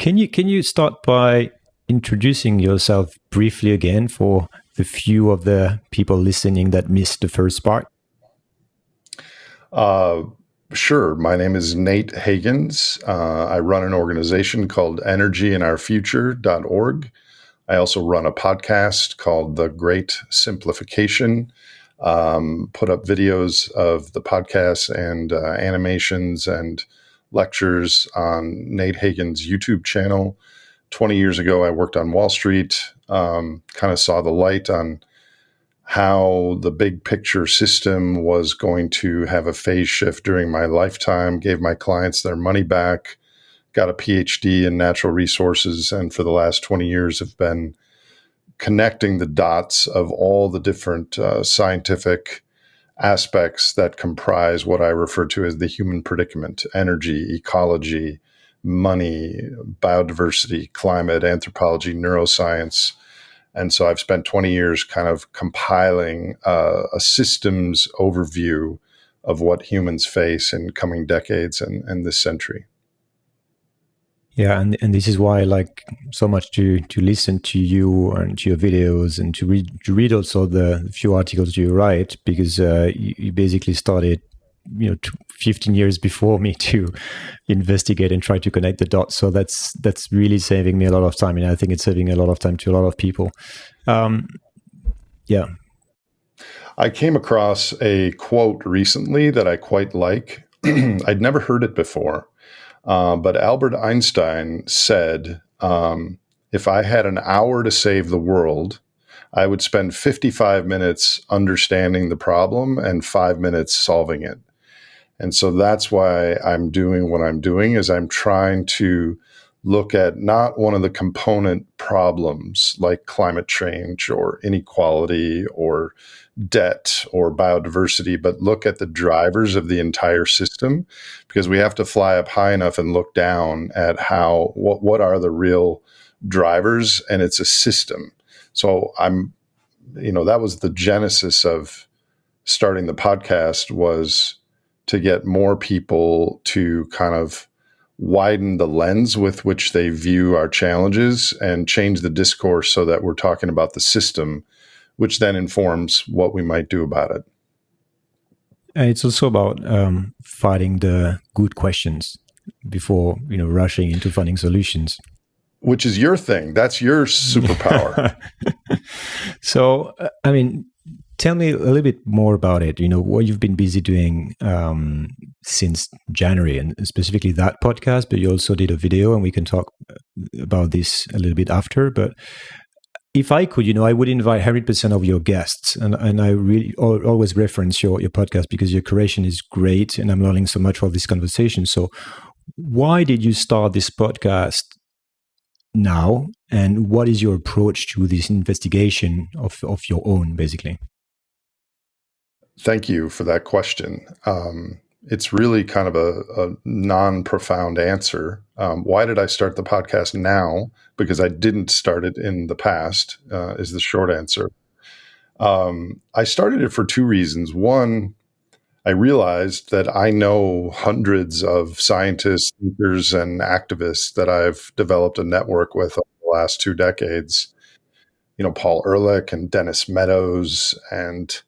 can you can you start by introducing yourself briefly again for the few of the people listening that missed the first part? Uh, sure. My name is Nate Hagens. Uh, I run an organization called energyandourfuture.org. I also run a podcast called The Great Simplification. Um, put up videos of the podcasts and uh, animations and lectures on Nate Hagens' YouTube channel. 20 years ago, I worked on Wall Street, um, kind of saw the light on how the big picture system was going to have a phase shift during my lifetime, gave my clients their money back, got a PhD in natural resources, and for the last 20 years have been connecting the dots of all the different uh, scientific aspects that comprise what I refer to as the human predicament energy, ecology, money, biodiversity, climate, anthropology, neuroscience. And so I've spent 20 years kind of compiling uh, a systems overview of what humans face in coming decades and, and this century. Yeah, and, and this is why I like so much to to listen to you and to your videos and to read to read also the few articles you write because uh, you, you, basically started you know 15 years before me to investigate and try to connect the dots. So that's that's really saving me a lot of time, and I think it's saving a lot of time to a lot of people. Um, yeah. I came across a quote recently that I quite like. I'd never heard it before uh, but Albert Einstein said, um, if I had an hour to save the world, I would spend 55 minutes understanding the problem and five minutes solving it. And so that's why I'm doing what I'm doing is I'm trying to look at not one of the component problems like climate change or inequality or debt or biodiversity, but look at the drivers of the entire system because we have to fly up high enough and look down at how what what are the real drivers and it's a system. So I'm you know that was the genesis of starting the podcast was to get more people to kind of widen the lens with which they view our challenges and change the discourse so that we're talking about the system which then informs what we might do about it. It's also about um, finding the good questions before you know rushing into finding solutions. Which is your thing. That's your superpower. so, uh, I mean, tell me a little bit more about it. You know, what you've been busy doing um, since January, and specifically that podcast. But you also did a video, and we can talk uh, about this a little bit after. But if I could, you know, I would invite 100% of your guests. And, and I really always reference your, your podcast because your curation is great and I'm learning so much from this conversation. So, why did you start this podcast now? And what is your approach to this investigation of, of your own, basically? Thank you for that question. Um, it's really kind of a, a non profound answer. Um, why did I start the podcast now? Because I didn't start it in the past, uh, is the short answer. Um, I started it for two reasons. One, I realized that I know hundreds of scientists, thinkers, and activists that I've developed a network with over the last two decades. You know, Paul Ehrlich and Dennis Meadows and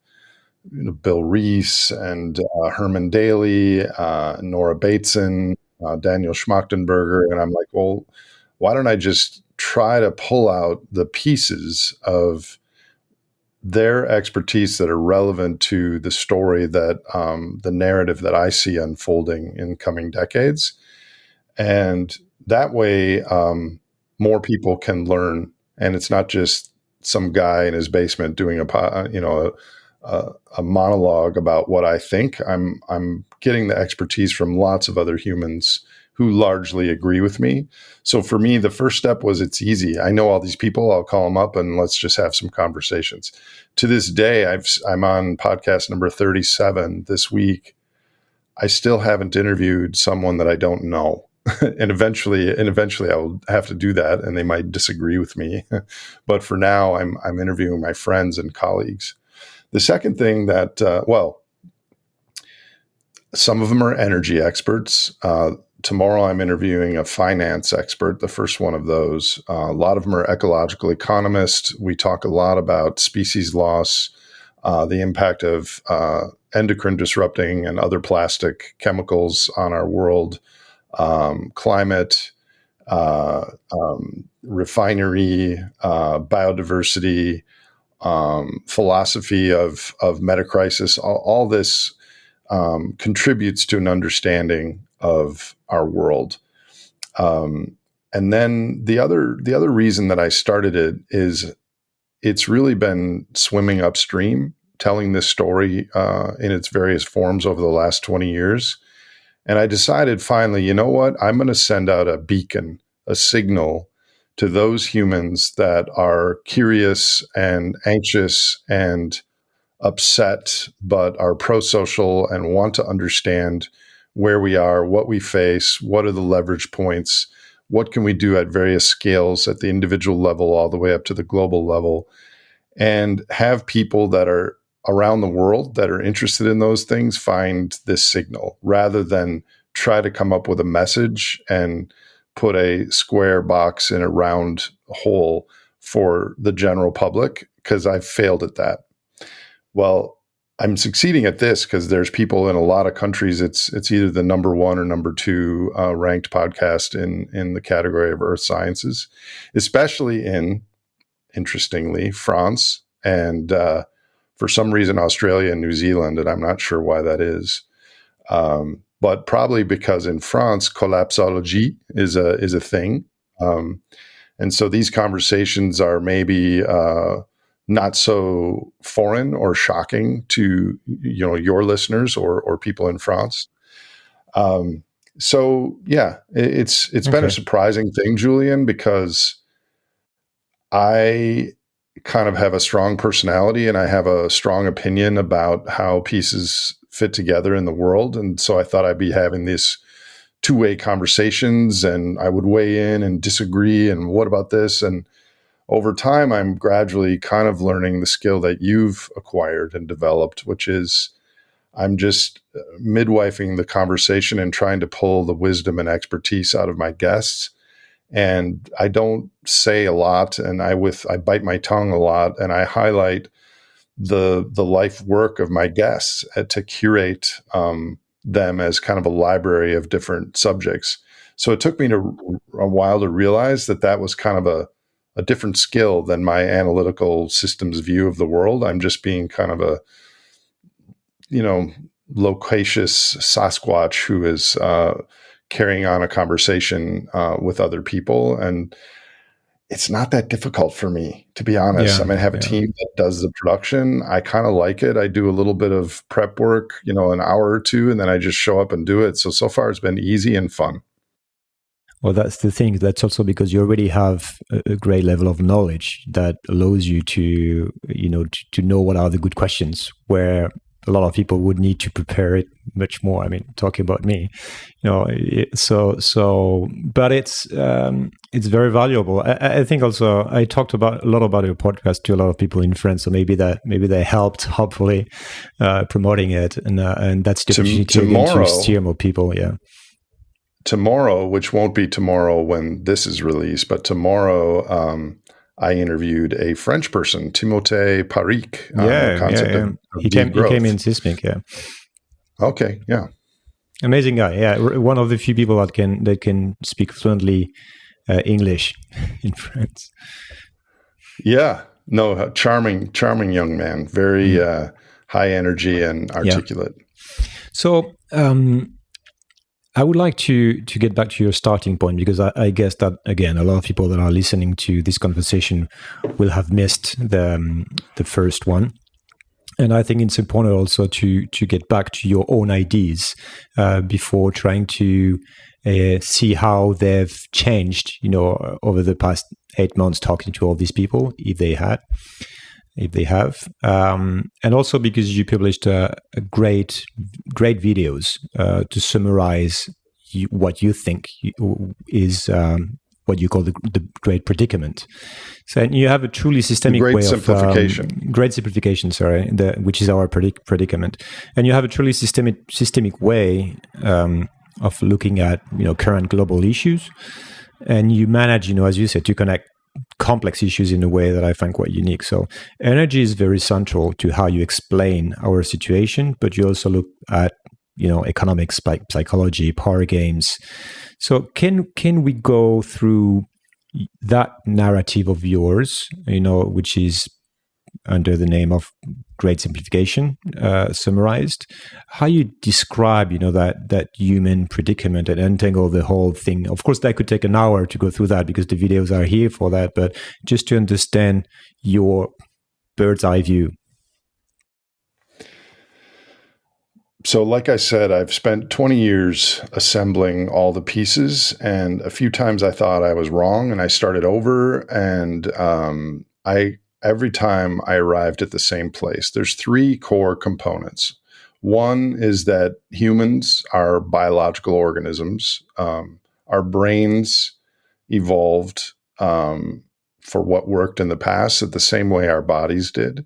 you know, Bill Rees and uh, Herman Daly, uh, Nora Bateson, uh, Daniel Schmachtenberger. And I'm like, well, why don't I just try to pull out the pieces of their expertise that are relevant to the story that um, the narrative that I see unfolding in coming decades. And that way, um, more people can learn. And it's not just some guy in his basement doing a, you know, a, a, a monologue about what I think. I'm I'm getting the expertise from lots of other humans who largely agree with me. So for me, the first step was it's easy. I know all these people. I'll call them up and let's just have some conversations. To this day, I've I'm on podcast number 37 this week. I still haven't interviewed someone that I don't know. and eventually and eventually I will have to do that and they might disagree with me. but for now I'm I'm interviewing my friends and colleagues. The second thing that, uh, well, some of them are energy experts. Uh, tomorrow I'm interviewing a finance expert, the first one of those. Uh, a lot of them are ecological economists. We talk a lot about species loss, uh, the impact of uh, endocrine disrupting and other plastic chemicals on our world, um, climate, uh, um, refinery, uh, biodiversity, um, philosophy of of metacrisis. All, all this um, contributes to an understanding of our world. Um, and then the other the other reason that I started it is it's really been swimming upstream, telling this story uh, in its various forms over the last twenty years. And I decided finally, you know what? I'm going to send out a beacon, a signal to those humans that are curious and anxious and upset, but are pro social and want to understand where we are, what we face, what are the leverage points, what can we do at various scales at the individual level all the way up to the global level, and have people that are around the world that are interested in those things find this signal rather than try to come up with a message and put a square box in a round hole for the general public because I've failed at that. Well, I'm succeeding at this because there's people in a lot of countries. It's it's either the number one or number two uh, ranked podcast in in the category of earth sciences, especially in interestingly France and uh, for some reason Australia and New Zealand, and I'm not sure why that is. Um, but probably because in France, collapsology is a is a thing, um, and so these conversations are maybe uh, not so foreign or shocking to you know your listeners or or people in France. Um, so yeah, it's it's okay. been a surprising thing, Julian, because I kind of have a strong personality and I have a strong opinion about how pieces fit together in the world, and so I thought I'd be having these two-way conversations and I would weigh in and disagree and what about this and over time, I'm gradually kind of learning the skill that you've acquired and developed, which is I'm just uh, midwifing the conversation and trying to pull the wisdom and expertise out of my guests. And I don't say a lot, and I with I bite my tongue a lot, and I highlight the the life work of my guests uh, to curate um, them as kind of a library of different subjects. So it took me to, a while to realize that that was kind of a a different skill than my analytical systems view of the world. I'm just being kind of a, you know, loquacious Sasquatch who is uh, carrying on a conversation uh, with other people. And it's not that difficult for me, to be honest. Yeah, I mean, I have a yeah. team that does the production. I kind of like it. I do a little bit of prep work, you know, an hour or two, and then I just show up and do it. So, so far it's been easy and fun. Well, that's the thing. That's also because you already have a, great level of knowledge that allows you to, you know, to, to, know what are the good questions. Where a lot of people would need to prepare it much more. I mean, talking about me, you know, it, so so. But it's um, it's very valuable. I, I, think also I talked about a lot about your podcast to a lot of people in France. So maybe that maybe they helped, hopefully, uh, promoting it, and uh, and that's the opportunity to steer more people. Yeah tomorrow, which won't be tomorrow when this is released, but tomorrow, um, I interviewed a French person, Timothée Parrique. Yeah, yeah, yeah. Of, of he came. He came in Sismique. Yeah. Okay. Yeah. Amazing guy. Yeah, one of the few people that can that can speak fluently uh, English in France. Yeah. No, charming, charming young man. Very mm. uh, high energy and articulate. Yeah. So. Um, I would like to to get back to your starting point because I, I, guess that again a lot of people that are listening to this conversation will have missed the um, the first one, and I think it's important also to to get back to your own ideas uh, before trying to uh, see how they've changed. You know, over the past eight months, talking to all these people, if they had if they have, um, and also because you published a, a great, great videos uh, to summarize you, what you think is um, what you call the, the, great predicament. So and you have a truly systemic great way simplification. of um, great simplification. Sorry, the, which is our predic- predicament, and you have a truly systemic systemic way um, of looking at you know current global issues, and you manage you know as you said to connect complex issues in a way that I find quite unique. So energy is very central to how you explain our situation, but you also look at you know economics, like psychology, power games. So can can we go through that narrative of yours, you know, which is under the name of great simplification uh, summarized. How you describe you know that that human predicament and untangle the whole thing. Of course that could take an hour to go through that because the videos are here for that but just to understand your bird's eye view. So like i said i've spent 20 years assembling all the pieces and a few times i thought i was wrong and i started over and um, i every time I arrived at the same place. There's three core components. One is that humans are biological organisms. Um, our brains evolved um, for what worked in the past at the same way our bodies did.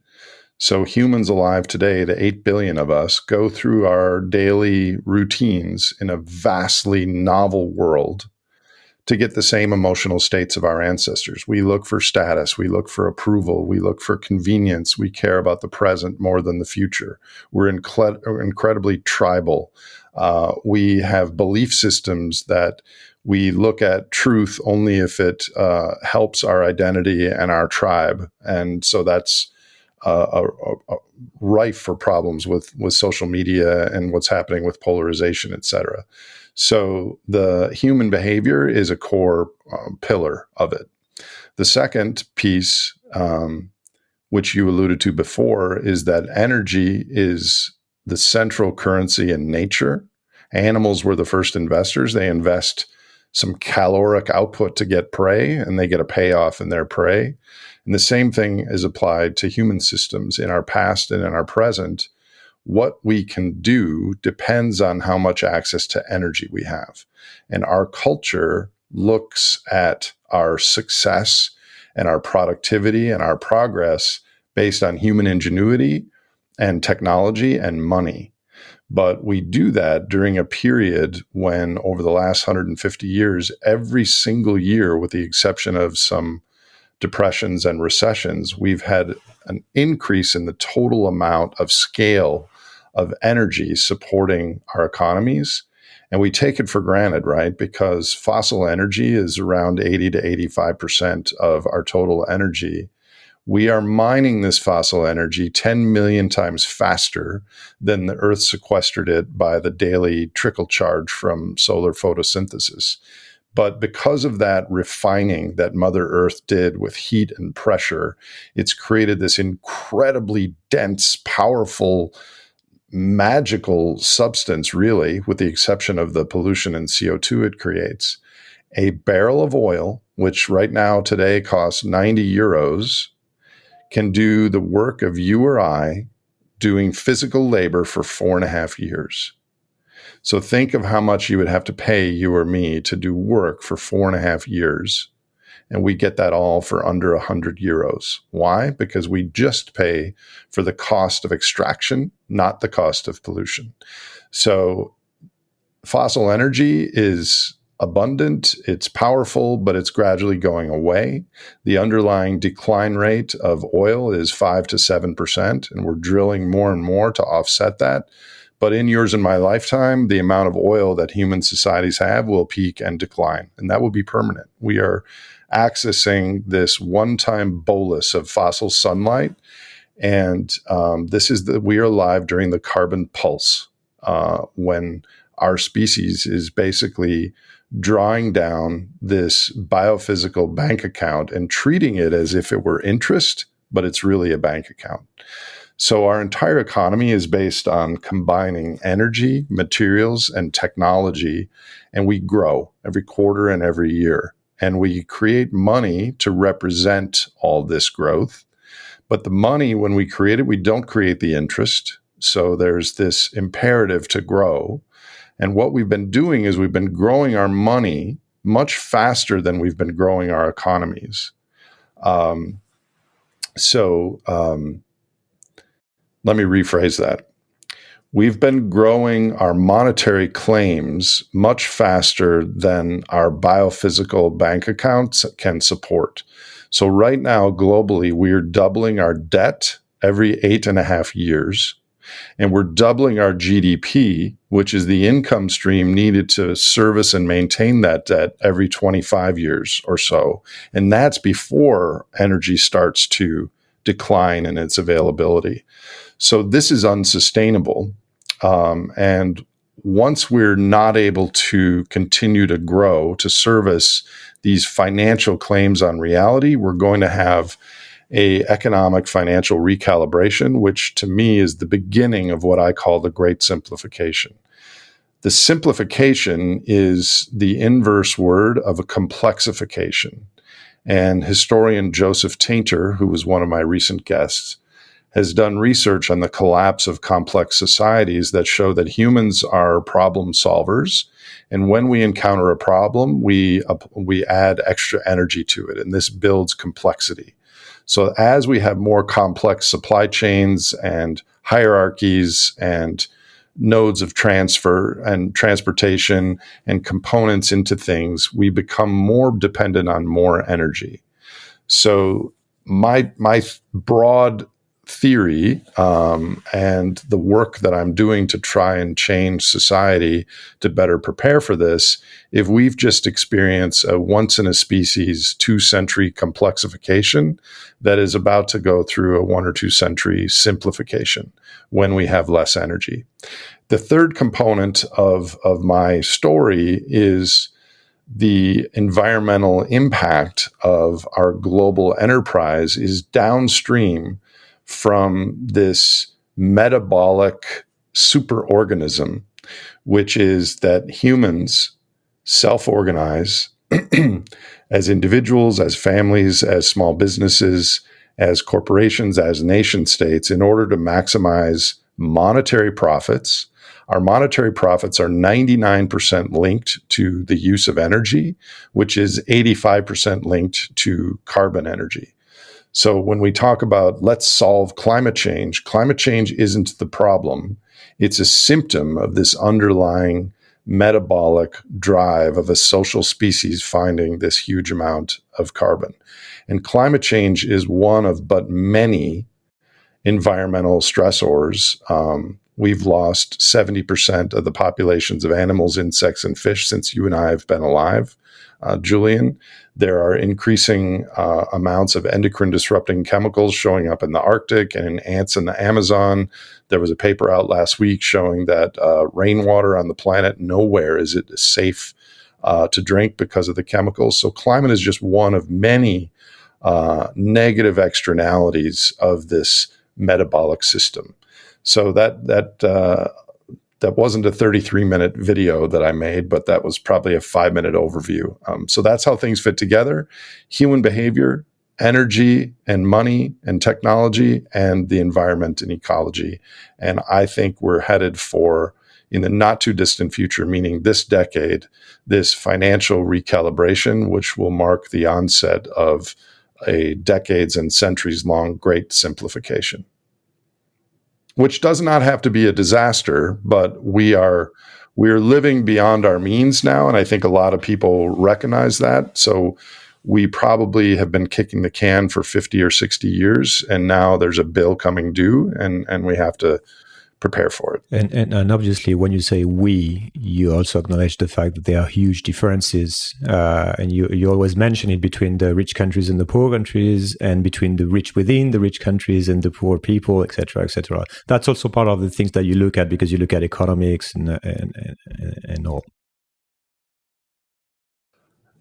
So, humans alive today, the 8 billion of us, go through our daily routines in a vastly novel world to get the same emotional states of our ancestors. We look for status, we look for approval, we look for convenience, we care about the present more than the future. We're incre- incredibly tribal. Uh, we have belief systems that we look at truth only if it uh, helps our identity and our tribe. And so that's uh, a, a rife for problems with, with social media and what's happening with polarization, et cetera. So the human behavior is a core um, pillar of it. The second piece, um, which you alluded to before, is that energy is the central currency in nature. Animals were the first investors. They invest some caloric output to get prey, and they get a payoff in their prey. And the same thing is applied to human systems in our past and in our present what we can do depends on how much access to energy we have. And our culture looks at our success and our productivity and our progress based on human ingenuity and technology and money. But we do that during a period when, over the last 150 years, every single year, with the exception of some depressions and recessions, we've had an increase in the total amount of scale of energy supporting our economies. And we take it for granted, right? Because fossil energy is around 80 to 85% of our total energy. We are mining this fossil energy 10 million times faster than the Earth sequestered it by the daily trickle charge from solar photosynthesis. But because of that refining that Mother Earth did with heat and pressure, it's created this incredibly dense, powerful magical substance, really, with the exception of the pollution and CO2 it creates. A barrel of oil, which right now today costs 90 euros, can do the work of you or I doing physical labor for four and a half years. So think of how much you would have to pay you or me to do work for four and a half years and we get that all for under 100 euros. Why? Because we just pay for the cost of extraction, not the cost of pollution. So fossil energy is abundant, it's powerful, but it's gradually going away. The underlying decline rate of oil is 5 to 7%, and we're drilling more and more to offset that. But in yours and my lifetime, the amount of oil that human societies have will peak and decline, and that will be permanent. We are accessing this one-time bolus of fossil sunlight, and um, this is that we are alive during the carbon pulse uh, when our species is basically drawing down this biophysical bank account and treating it as if it were interest, but it's really a bank account. So our entire economy is based on combining energy, materials, and technology, and we grow every quarter and every year and we create money to represent all this growth. But the money, when we create it, we don't create the interest. So there's this imperative to grow. And what we've been doing is we've been growing our money much faster than we've been growing our economies. Um, so um, let me rephrase that we've been growing our monetary claims much faster than our biophysical bank accounts can support. So, right now, globally, we're doubling our debt every eight and a half years. And we're doubling our GDP, which is the income stream needed to service and maintain that debt every 25 years or so. And that's before energy starts to decline in its availability. So this is unsustainable. Um, and once we're not able to continue to grow to service these financial claims on reality, we're going to have a economic financial recalibration, which to me is the beginning of what I call the great simplification. The simplification is the inverse word of a complexification. And historian Joseph Tainter, who was one of my recent guests, has done research on the collapse of complex societies that show that humans are problem solvers. And when we encounter a problem, we, uh, we add extra energy to it, and this builds complexity. So as we have more complex supply chains and hierarchies and nodes of transfer and transportation and components into things, we become more dependent on more energy. So my my broad theory um, and the work that I'm doing to try and change society to better prepare for this, if we've just experienced a once in a species two century complexification that is about to go through a one or two century simplification when we have less energy. The third component of, of my story is the environmental impact of our global enterprise is downstream from this metabolic superorganism, which is that humans self organize as individuals, as families, as small businesses, as corporations, as nation states in order to maximize monetary profits. Our monetary profits are 99% linked to the use of energy, which is 85% linked to carbon energy. So when we talk about let's solve climate change, climate change isn't the problem. It's a symptom of this underlying metabolic drive of a social species finding this huge amount of carbon. And climate change is one of but many environmental stressors. Um, we've lost 70% of the populations of animals, insects, and fish since you and I have been alive uh, Julian. There are increasing uh, amounts of endocrine disrupting chemicals showing up in the Arctic and in ants in the Amazon. There was a paper out last week showing that uh, rainwater on the planet, nowhere is it safe uh, to drink because of the chemicals. So, climate is just one of many uh, negative externalities of this metabolic system. So, that, that uh, that wasn't a 33 minute video that I made, but that was probably a five minute overview. Um, so that's how things fit together human behavior, energy and money and technology, and the environment and ecology. And I think we're headed for, in the not too distant future, meaning this decade, this financial recalibration, which will mark the onset of a decades and centuries long great simplification which does not have to be a disaster, but we are we're living beyond our means now, and I think a lot of people recognize that. So we probably have been kicking the can for 50 or 60 years and now there's a bill coming due and and we have to prepare for it. And, and, and obviously, when you say we, you also acknowledge the fact that there are huge differences, uh, and you you always mention it between the rich countries and the poor countries, and between the rich within the rich countries and the poor people, etc., etc. That's also part of the things that you look at because you look at economics and and, and, and all.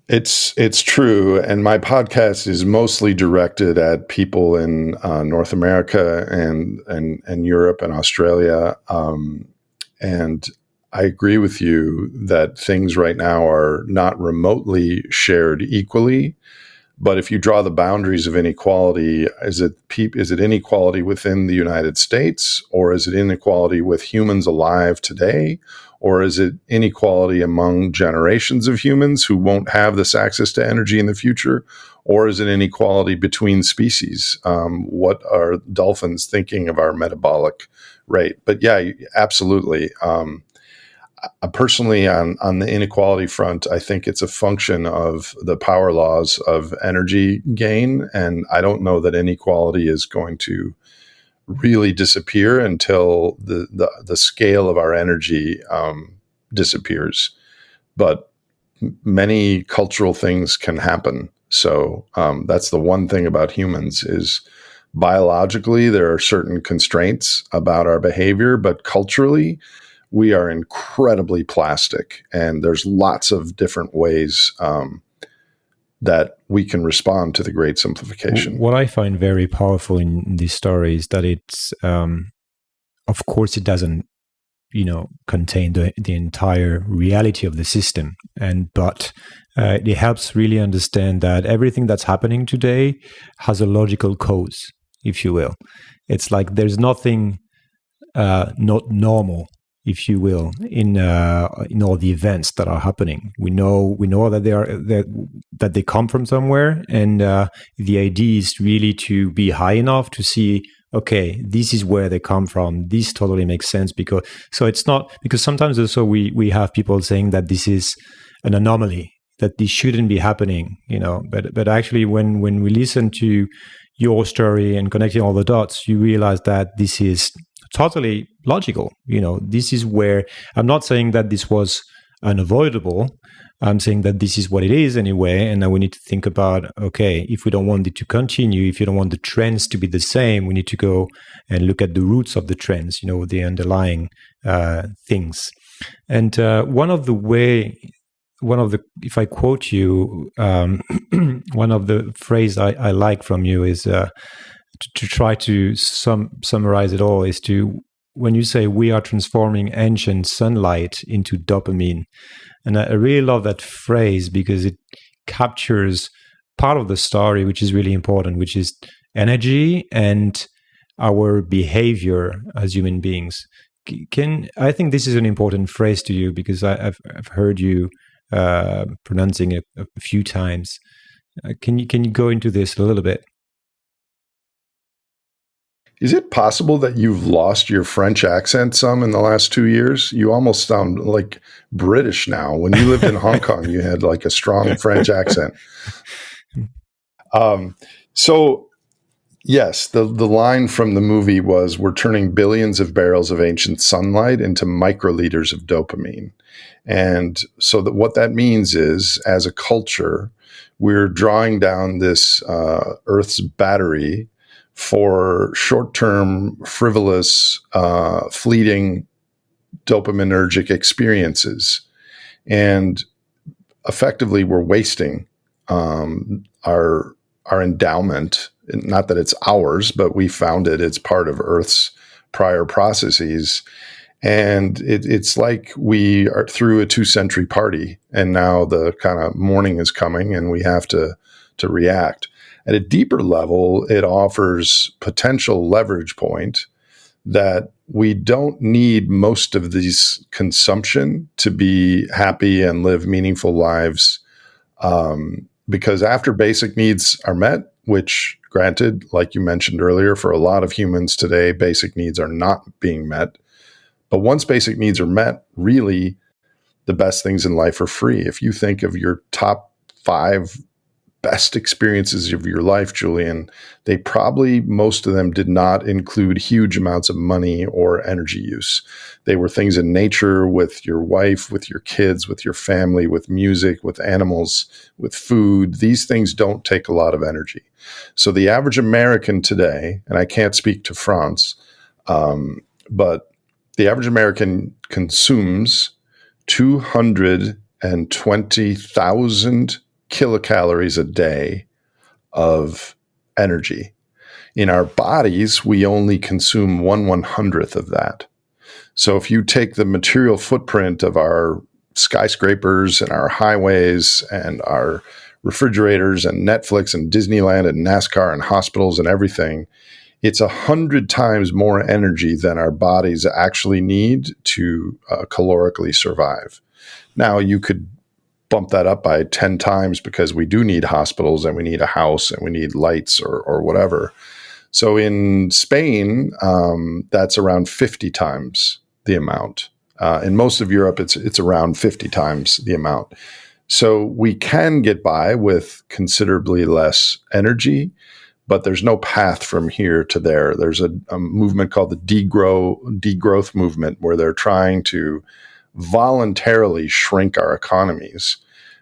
It's it's true, and my podcast is mostly directed at people in uh, North America and and and Europe and Australia. Um, and I agree with you that things right now are not remotely shared equally. But if you draw the boundaries of inequality, is it is it inequality within the United States, or is it inequality with humans alive today, Or is it inequality among generations of humans who won't have this access to energy in the future? Or is it inequality between species? Um, what are dolphins thinking of our metabolic rate? But yeah, absolutely. Um, personally, on, on the inequality front, I think it's a function of the power laws of energy gain. And I don't know that inequality is going to really disappear until the the, the scale of our energy um, disappears. But many cultural things can happen. So um, that's the one thing about humans is biologically there are certain constraints about our behavior, but culturally we are incredibly plastic, and there's lots of different ways um, that we can respond to the great simplification. What I find very powerful in, this story is that it's, um, of course, it doesn't, you know, contain the, the entire reality of the system, and but uh, it helps really understand that everything that's happening today has a logical cause, if you will. It's like there's nothing uh, not normal if you will, in uh, in all the events that are happening. We know we know that they are that that they come from somewhere, and uh, the idea is really to be high enough to see. Okay, this is where they come from. This totally makes sense because so it's not because sometimes also we we have people saying that this is an anomaly that this shouldn't be happening, you know. But but actually, when when we listen to your story and connecting all the dots, you realize that this is totally logical. You know, this is where I'm not saying that this was unavoidable. I'm saying that this is what it is anyway, and now we need to think about okay, if we don't want it to continue, if you don't want the trends to be the same, we need to go and look at the roots of the trends, you know, the underlying uh, things. And uh, one of the way, one of the, if I quote you, um, one of the phrase I, I, like from you is. Uh, to, try to sum, summarize it all is to when you say we are transforming ancient sunlight into dopamine and I, really love that phrase because it captures part of the story which is really important which is energy and our behavior as human beings. Can i think this is an important phrase to you because I, have I've heard you uh, pronouncing it a, a few times. Uh, can you can you go into this a little bit is it possible that you've lost your French accent some in the last two years? You almost sound like British now. When you lived in Hong Kong, you had like a strong French accent. Um, so, yes, the, the line from the movie was We're turning billions of barrels of ancient sunlight into microliters of dopamine. And so, that what that means is, as a culture, we're drawing down this uh, Earth's battery for short term, frivolous, uh, fleeting dopaminergic experiences. And effectively, we're wasting um, our, our endowment. Not that it's ours, but we found it, it's part of Earth's prior processes. And it, it's like we are through a two century party, and now the kind of morning is coming, and we have to to react. At a deeper level, it offers potential leverage point that we don't need most of these consumption to be happy and live meaningful lives. Um, because after basic needs are met, which granted, like you mentioned earlier, for a lot of humans today, basic needs are not being met. But once basic needs are met, really the best things in life are free. If you think of your top five best experiences of your life, Julian, they probably, most of them did not include huge amounts of money or energy use. They were things in nature with your wife, with your kids, with your family, with music, with animals, with food. These things don't take a lot of energy. So the average American today, and I can't speak to France, um, but the average American consumes 220,000 kilocalories a day of energy. In our bodies, we only consume one one hundredth of that. So if you take the material footprint of our skyscrapers and our highways and our refrigerators and Netflix and Disneyland and NASCAR and hospitals and everything, it's a hundred times more energy than our bodies actually need to uh, calorically survive. Now, you could bump that up by 10 times because we do need hospitals and we need a house and we need lights or, or whatever. So in Spain, um, that's around 50 times the amount. Uh, in most of Europe, it's it's around 50 times the amount. So we can get by with considerably less energy, but there's no path from here to there. There's a, a movement called the degrow degrowth movement where they're trying to voluntarily shrink our economies.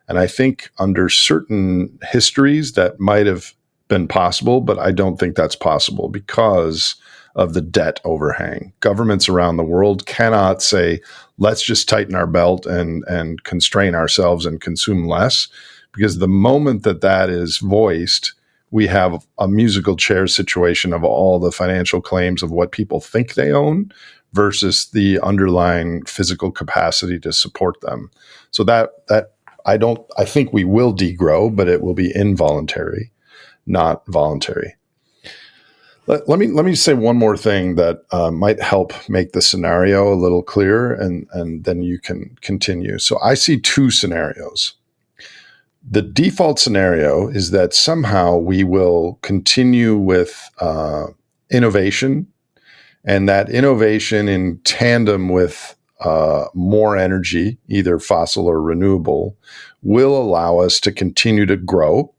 And I think under certain histories that might have been possible, but I don't think that's possible because of the debt overhang. Governments around the world cannot say, let's just tighten our belt and, and constrain ourselves and consume less. Because the moment that that is voiced, we have a musical chair situation of all the financial claims of what people think they own versus the underlying physical capacity to support them. So that that I don't I think we will degrow, but it will be involuntary, not voluntary. Let, let me let me say one more thing that uh, might help make the scenario a little clearer, and and then you can continue. So I see two scenarios. The default scenario is that somehow we will continue with uh, innovation and that innovation in tandem with uh, more energy, either fossil or renewable, will allow us to continue to grow.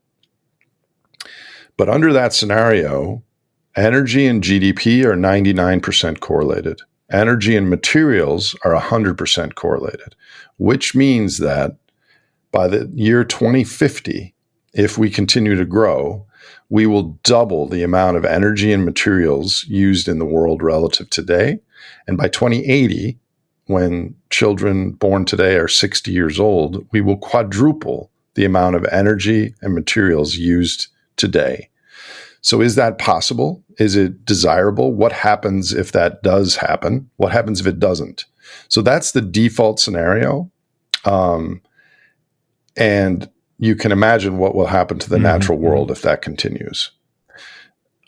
But under that scenario, energy and GDP are 99% correlated. Energy and materials are 100% correlated, which means that by the year 2050, if we continue to grow, we will double the amount of energy and materials used in the world relative today. And by 2080, when children born today are 60 years old, we will quadruple the amount of energy and materials used today. So, is that possible? Is it desirable? What happens if that does happen? What happens if it doesn't? So, that's the default scenario. Um, and you can imagine what will happen to the mm-hmm. natural world if that continues.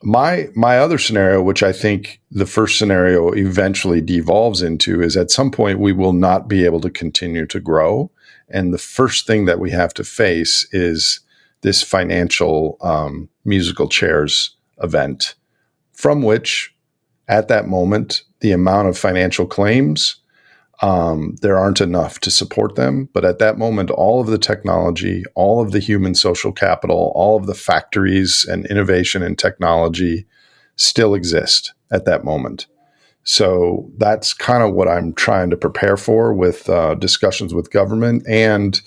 My my other scenario, which I think the first scenario eventually devolves into, is at some point we will not be able to continue to grow, and the first thing that we have to face is this financial um, musical chairs event, from which, at that moment, the amount of financial claims um, there aren't enough to support them. But at that moment, all of the technology, all of the human social capital, all of the factories and innovation and technology still exist at that moment. So that's kind of what I'm trying to prepare for with uh, discussions with government and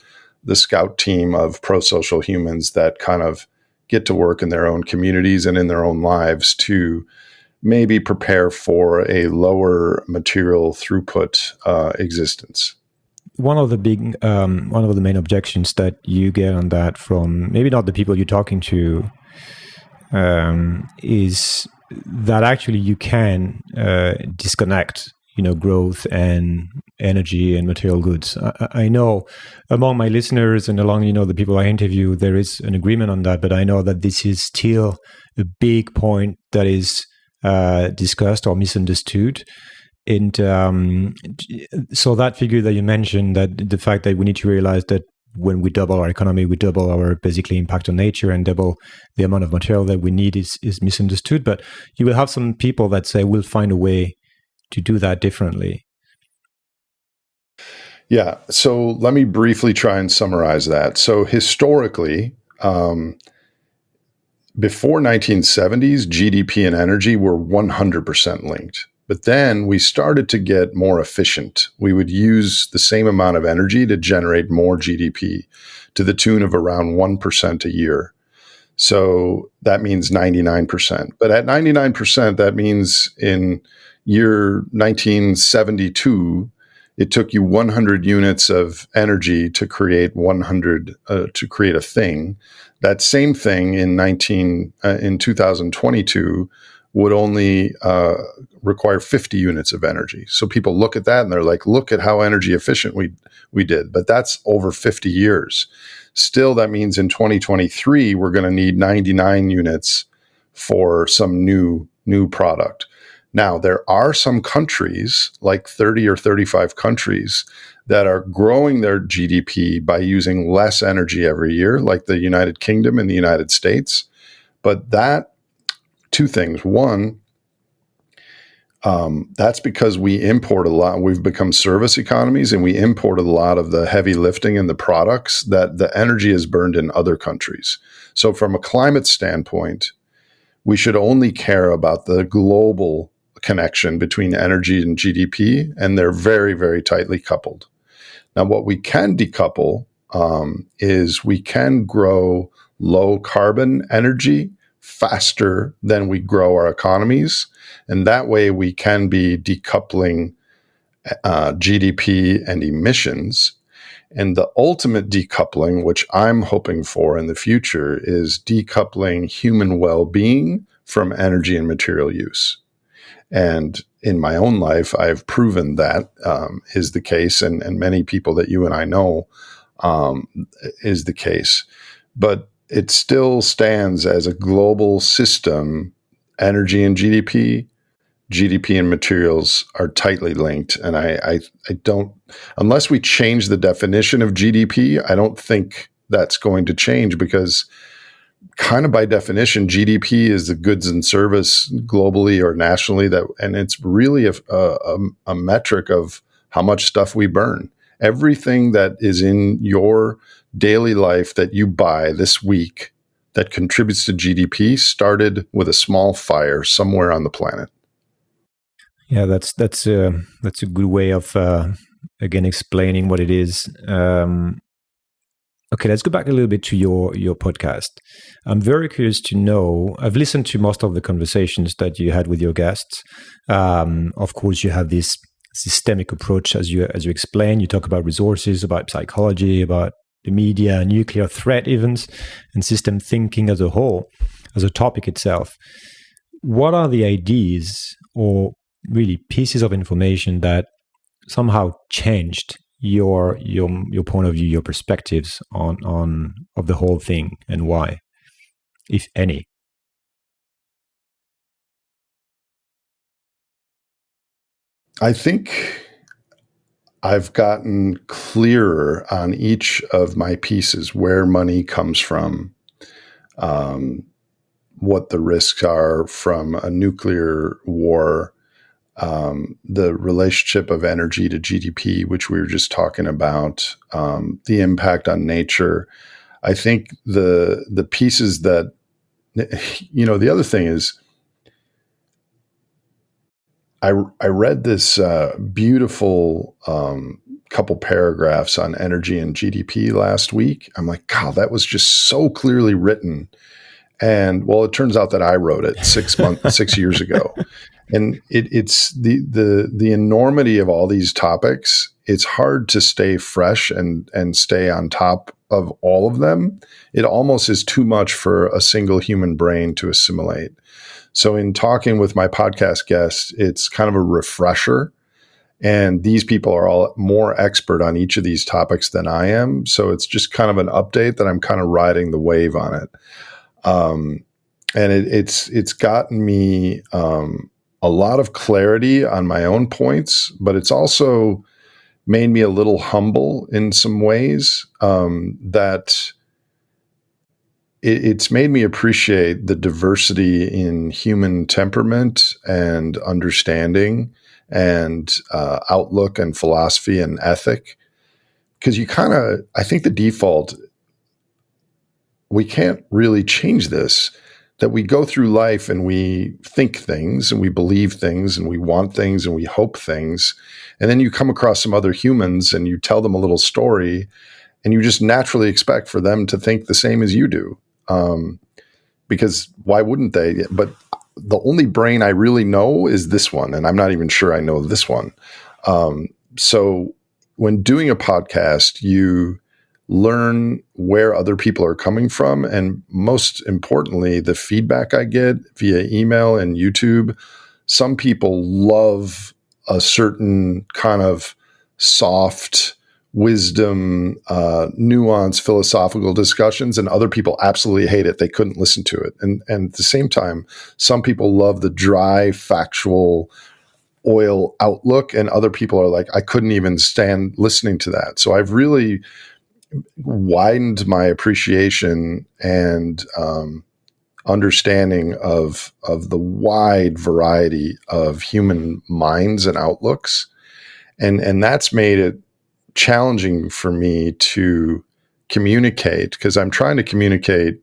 the scout team of pro social humans that kind of get to work in their own communities and in their own lives to maybe prepare for a lower material throughput uh, existence. One of the big, um, one of the main objections that you get on that from maybe not the people you're talking to um, is that actually you can uh, disconnect you know growth and energy and material goods I, I, know among my listeners and along you know the people i interview there is an agreement on that but i know that this is still a big point that is uh, discussed or misunderstood. And um, so that figure that you mentioned, that the fact that we need to realize that when we double our economy, we double our basically impact on nature and double the amount of material that we need is, is misunderstood. But you will have some people that say we'll find a way to do that differently. Yeah. So let me briefly try and summarize that. So historically, um, before 1970s, GDP and energy were 100% linked. But then we started to get more efficient. We would use the same amount of energy to generate more GDP to the tune of around 1% a year. So that means 99%. But at 99%, that means in year 1972, it took you 100 units of energy to create 100 uh, to create a thing that same thing in 19 uh, in 2022 would only uh, require 50 units of energy. So people look at that and they're like, look at how energy efficient we we did. But that's over 50 years. Still, that means in 2023 we're going to need 99 units for some new new product. Now, there are some countries, like 30 or 35 countries, that are growing their GDP by using less energy every year, like the United Kingdom and the United States. But that, two things. One, um, that's because we import a lot. We've become service economies and we import a lot of the heavy lifting and the products that the energy is burned in other countries. So, from a climate standpoint, we should only care about the global connection between energy and GDP, and they're very, very tightly coupled. Now, what we can decouple um, is we can grow low carbon energy faster than we grow our economies. And that way we can be decoupling uh, GDP and emissions. And the ultimate decoupling, which I'm hoping for in the future, is decoupling human well being from energy and material use. And in my own life, I've proven that um, is the case, and, and many people that you and I know um, is the case. But it still stands as a global system. Energy and GDP, GDP and materials are tightly linked. And I, I, I don't, unless we change the definition of GDP, I don't think that's going to change because kind of by definition, GDP is the goods and service globally or nationally that, and it's really a, a, a, metric of how much stuff we burn. Everything that is in your daily life that you buy this week that contributes to GDP started with a small fire somewhere on the planet. Yeah, that's that's a that's a good way of uh, again explaining what it is. Um, okay, let's go back a little bit to your your podcast. I'm very curious to know. I've listened to most of the conversations that you had with your guests. Um, of course, you have this systemic approach as you as you explain. You talk about resources, about psychology, about the media, nuclear threat events, and system thinking as a whole, as a topic itself. What are the ideas or really pieces of information that somehow changed your your your point of view, your perspectives on on of the whole thing, and why, if any? I think I've gotten clearer on each of my pieces where money comes from, um, what the risks are from a nuclear war, um, the relationship of energy to GDP, which we were just talking about, um, the impact on nature. I think the the pieces that you know the other thing is I, I read this uh, beautiful um, couple paragraphs on energy and GDP last week. I'm like, God, that was just so clearly written. And well, it turns out that I wrote it six months, six years ago. And it, it's the the the enormity of all these topics. It's hard to stay fresh and and stay on top of all of them. It almost is too much for a single human brain to assimilate. So, in talking with my podcast guests, it's kind of a refresher. And these people are all more expert on each of these topics than I am. So, it's just kind of an update that I'm kind of riding the wave on it. Um, and it, it's it's gotten me um, a lot of clarity on my own points, but it's also made me a little humble in some ways um, that it, it's made me appreciate the diversity in human temperament and understanding and uh, outlook and philosophy and ethic. Because you kind of, I think the default, we can't really change this. That we go through life and we think things and we believe things and we want things and we hope things. And then you come across some other humans and you tell them a little story and you just naturally expect for them to think the same as you do um, because why wouldn't they? But the only brain I really know is this one, and I'm not even sure I know this one. Um, so when doing a podcast, you learn where other people are coming from, and most importantly, the feedback I get via email and YouTube. Some people love a certain kind of soft wisdom, uh, nuance, philosophical discussions, and other people absolutely hate it. They couldn't listen to it. And and at the same time, some people love the dry, factual, oil outlook, and other people are like, I couldn't even stand listening to that. So I've really widened my appreciation and um, understanding of of the wide variety of human minds and outlooks, and and that's made it challenging for me to communicate because I'm trying to communicate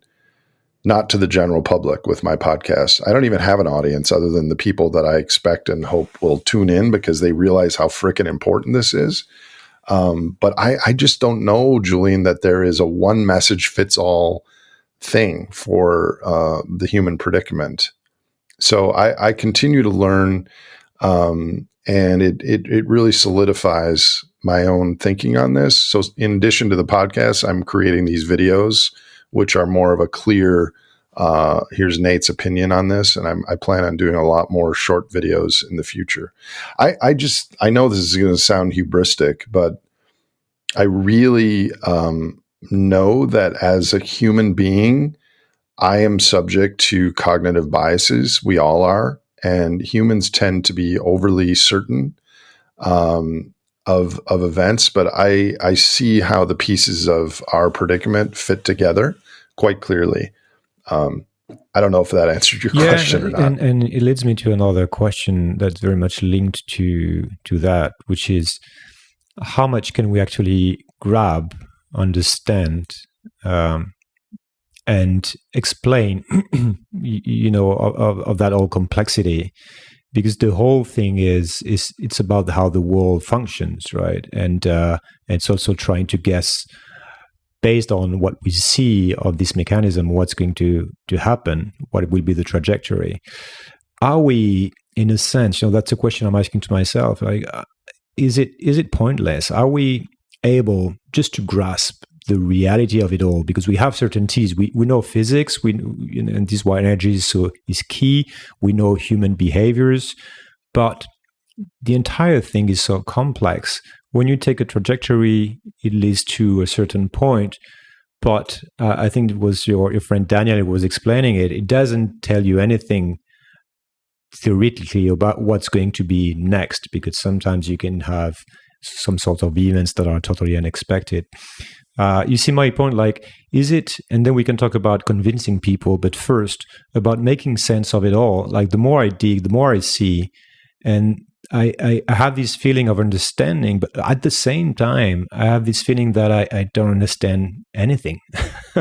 not to the general public with my podcast. I don't even have an audience other than the people that I expect and hope will tune in because they realize how freaking important this is. Um, but I, I just don't know, Julian, that there is a one message fits all thing for uh, the human predicament. So I, I continue to learn, um, and it, it it really solidifies my own thinking on this. So, in addition to the podcast, I'm creating these videos, which are more of a clear. Uh, here's Nate's opinion on this, and I'm, i plan on doing a lot more short videos in the future. I, I just I know this is going to sound hubristic, but I really um, know that as a human being, I am subject to cognitive biases. We all are, and humans tend to be overly certain um, of of events, but I I see how the pieces of our predicament fit together quite clearly. Um, I don't know if that answered your yeah, question or not. And, and it leads me to another question that's very much linked to to that, which is how much can we actually grab, understand, um, and explain, you know, of, of that whole complexity because the whole thing is is it's about how the world functions, right? And uh, it's also trying to guess based on what we see of this mechanism, what's going to to happen, what will be the trajectory. Are we, in a sense, you know, that's a question I'm asking to myself. Like, uh, is it is it pointless? Are we able just to grasp the reality of it all because we have certainties. We, we know physics, we and this why energy is so is key. We know human behaviors, but the entire thing is so complex. When you take a trajectory, it leads to a certain point. But uh, I think it was your, your friend Daniel was explaining it. It doesn't tell you anything theoretically about what's going to be next because sometimes you can have some sort of events that are totally unexpected. Uh, you see my point? Like, is it, and then we can talk about convincing people, but first about making sense of it all. Like, the more I dig, the more I see. And I, I, I have this feeling of understanding, but at the same time, I have this feeling that I, I don't understand anything.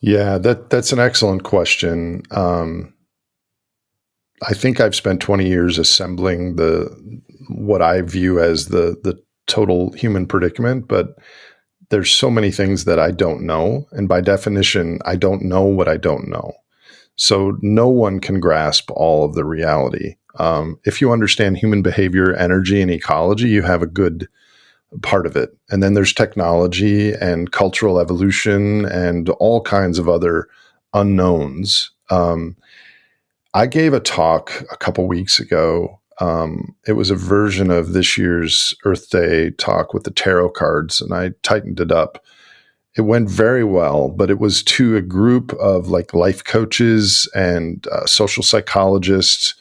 yeah, that that's an excellent question. Um, I think I've spent 20 years assembling the what I view as the the total human predicament, but there's so many things that I don't know. And by definition, I don't know what I don't know. So no one can grasp all of the reality. Um, if you understand human behavior, energy, and ecology, you have a good part of it. And then there's technology and cultural evolution and all kinds of other unknowns. Um, I gave a talk a couple weeks ago um, it was a version of this year's Earth Day talk with the tarot cards, and I tightened it up. It went very well, but it was to a group of like life coaches and uh, social psychologists.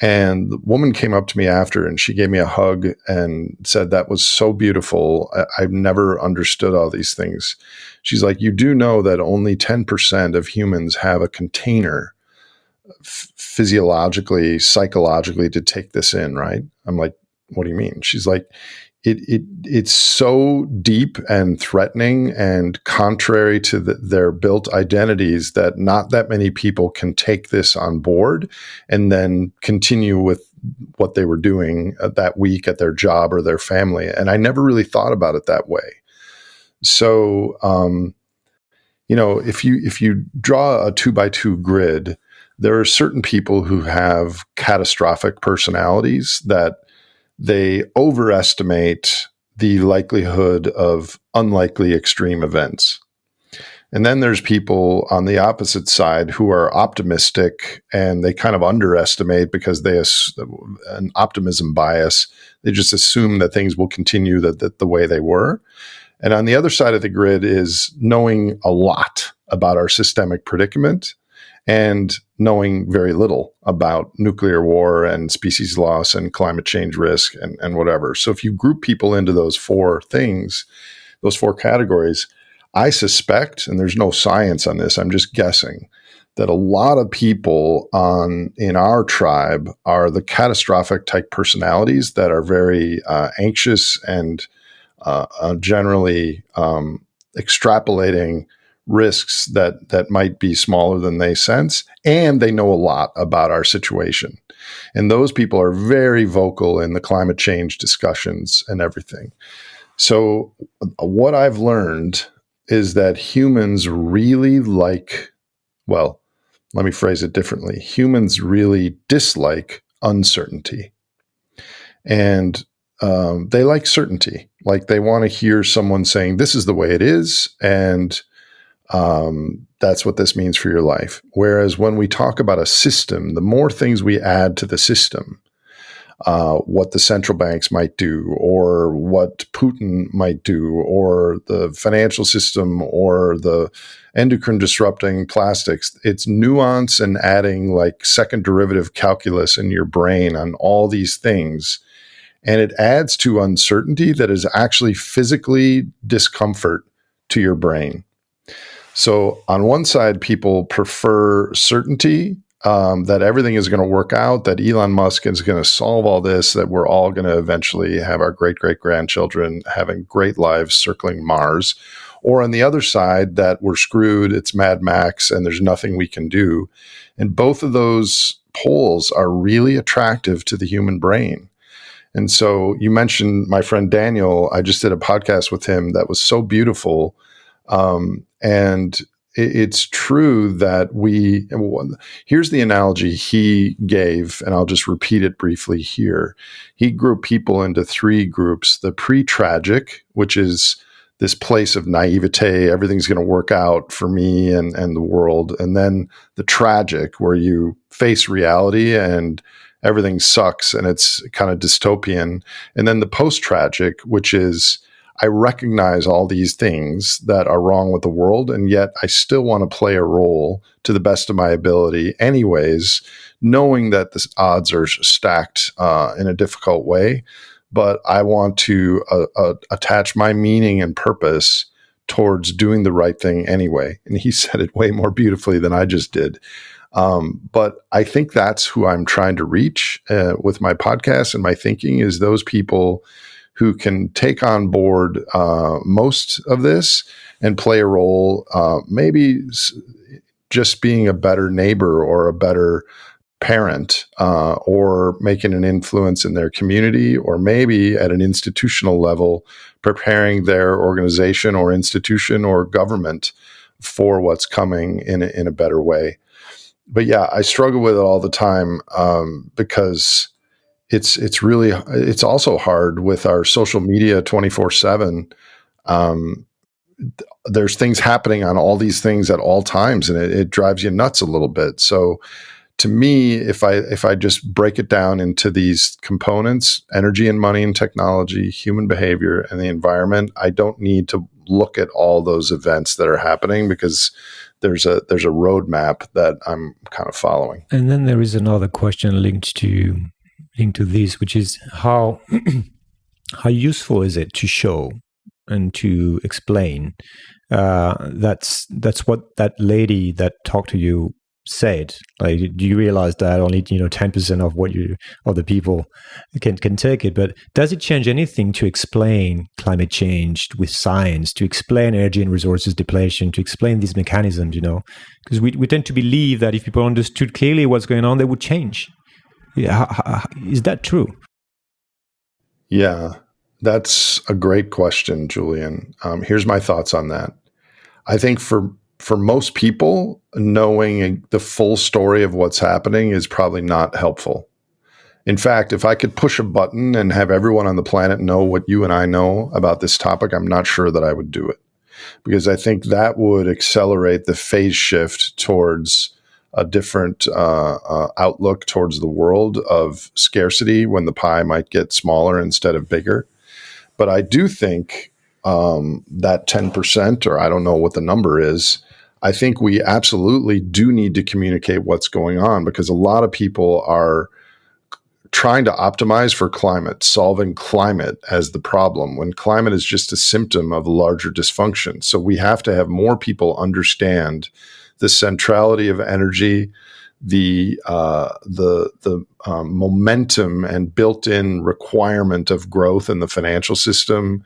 And the woman came up to me after and she gave me a hug and said, That was so beautiful. I- I've never understood all these things. She's like, You do know that only 10% of humans have a container physiologically, psychologically to take this in, right? I'm like, what do you mean? She's like, it, it it's so deep and threatening and contrary to the, their built identities that not that many people can take this on board and then continue with what they were doing uh, that week at their job or their family. And I never really thought about it that way. So, um, you know, if you if you draw a two by two grid there are certain people who have catastrophic personalities that they overestimate the likelihood of unlikely extreme events. And then there's people on the opposite side who are optimistic and they kind of underestimate because they have an optimism bias. They just assume that things will continue the, the, the way they were. And on the other side of the grid is knowing a lot about our systemic predicament and knowing very little about nuclear war and species loss and climate change risk and, and whatever. So if you group people into those four things, those four categories, I suspect, and there's no science on this, I'm just guessing, that a lot of people on in our tribe are the catastrophic type personalities that are very uh, anxious and uh, uh, generally um, extrapolating risks that that might be smaller than they sense, and they know a lot about our situation. And those people are very vocal in the climate change discussions and everything. So, what I've learned is that humans really like, well, let me phrase it differently. Humans really dislike uncertainty. And um, they like certainty. Like they want to hear someone saying, this is the way it is. And um, that's what this means for your life. Whereas when we talk about a system, the more things we add to the system, uh, what the central banks might do, or what Putin might do, or the financial system, or the endocrine disrupting plastics. It's nuance and adding like second derivative calculus in your brain on all these things. And it adds to uncertainty that is actually physically discomfort to your brain. So, on one side, people prefer certainty um, that everything is going to work out, that Elon Musk is going to solve all this, that we're all going to eventually have our great great grandchildren having great lives circling Mars. Or on the other side, that we're screwed, it's Mad Max, and there's nothing we can do. And both of those poles are really attractive to the human brain. And so you mentioned my friend Daniel. I just did a podcast with him that was so beautiful. Um, and it's true that we here's the analogy he gave and i'll just repeat it briefly here. He grouped people into three groups the pre-tragic which is this place of naivete everything's going to work out for me and, and the world and then the tragic where you face reality and everything sucks and it's kind of dystopian and then the post-tragic which is I recognize all these things that are wrong with the world, and yet I still want to play a role to the best of my ability, anyways, knowing that the odds are stacked uh, in a difficult way. But I want to uh, uh, attach my meaning and purpose towards doing the right thing anyway. And he said it way more beautifully than I just did. Um, but I think that's who I'm trying to reach uh, with my podcast and my thinking is those people who can take on board uh, most of this and play a role, uh, maybe just being a better neighbor or a better parent uh, or making an influence in their community or maybe at an institutional level preparing their organization or institution or government for what's coming in a, in a better way. But yeah i struggle with it all the time um, because it's it's really it's also hard with our social media 24 7 um, there's things happening on all these things at all times and it, it, drives you nuts a little bit. So to me if i if i just break it down into these components energy and money and technology human behavior and the environment i don't need to look at all those events that are happening because there's a there's a roadmap that i'm kind of following. And then there is another question linked to into this, which is how how useful is it to show and to explain? Uh, that's that's what that lady that talked to you said. Like, do you realize that only you know ten percent of what you of the people can can take it? But does it change anything to explain climate change with science, to explain energy and resources depletion, to explain these mechanisms? You know, because we we tend to believe that if people understood clearly what's going on, they would change. Yeah, is that true? Yeah, that's a great question, Julian. Um, here's my thoughts on that. I think for for most people, knowing the full story of what's happening is probably not helpful. In fact, if I could push a button and have everyone on the planet know what you and I know about this topic, I'm not sure that I would do it. because I think that would accelerate the phase shift towards a different uh, uh, outlook towards the world of scarcity when the pie might get smaller instead of bigger. But I do think um, that 10%, or I don't know what the number is, I think we absolutely do need to communicate what's going on because a lot of people are trying to optimize for climate, solving climate as the problem when climate is just a symptom of larger dysfunction. So we have to have more people understand the centrality of energy, the uh, the the um, momentum and built-in requirement of growth in the financial system.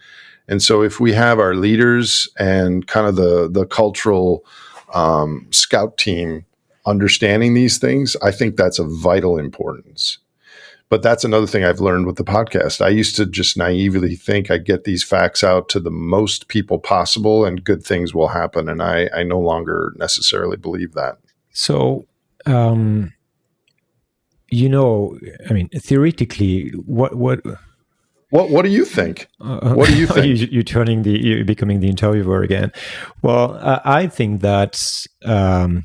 And so, if we have our leaders and kind of the the cultural um, scout team understanding these things, I think that's of vital importance. But that's another thing I've learned with the podcast. I used to just naively think I'd get these facts out to the most people possible and good things will happen. And I, I no longer necessarily believe that. So, um, you know, I mean, theoretically, what, what, what what do you think? Uh, what do you think? you, are turning the you're becoming the interviewer again. Well, uh, I think that um,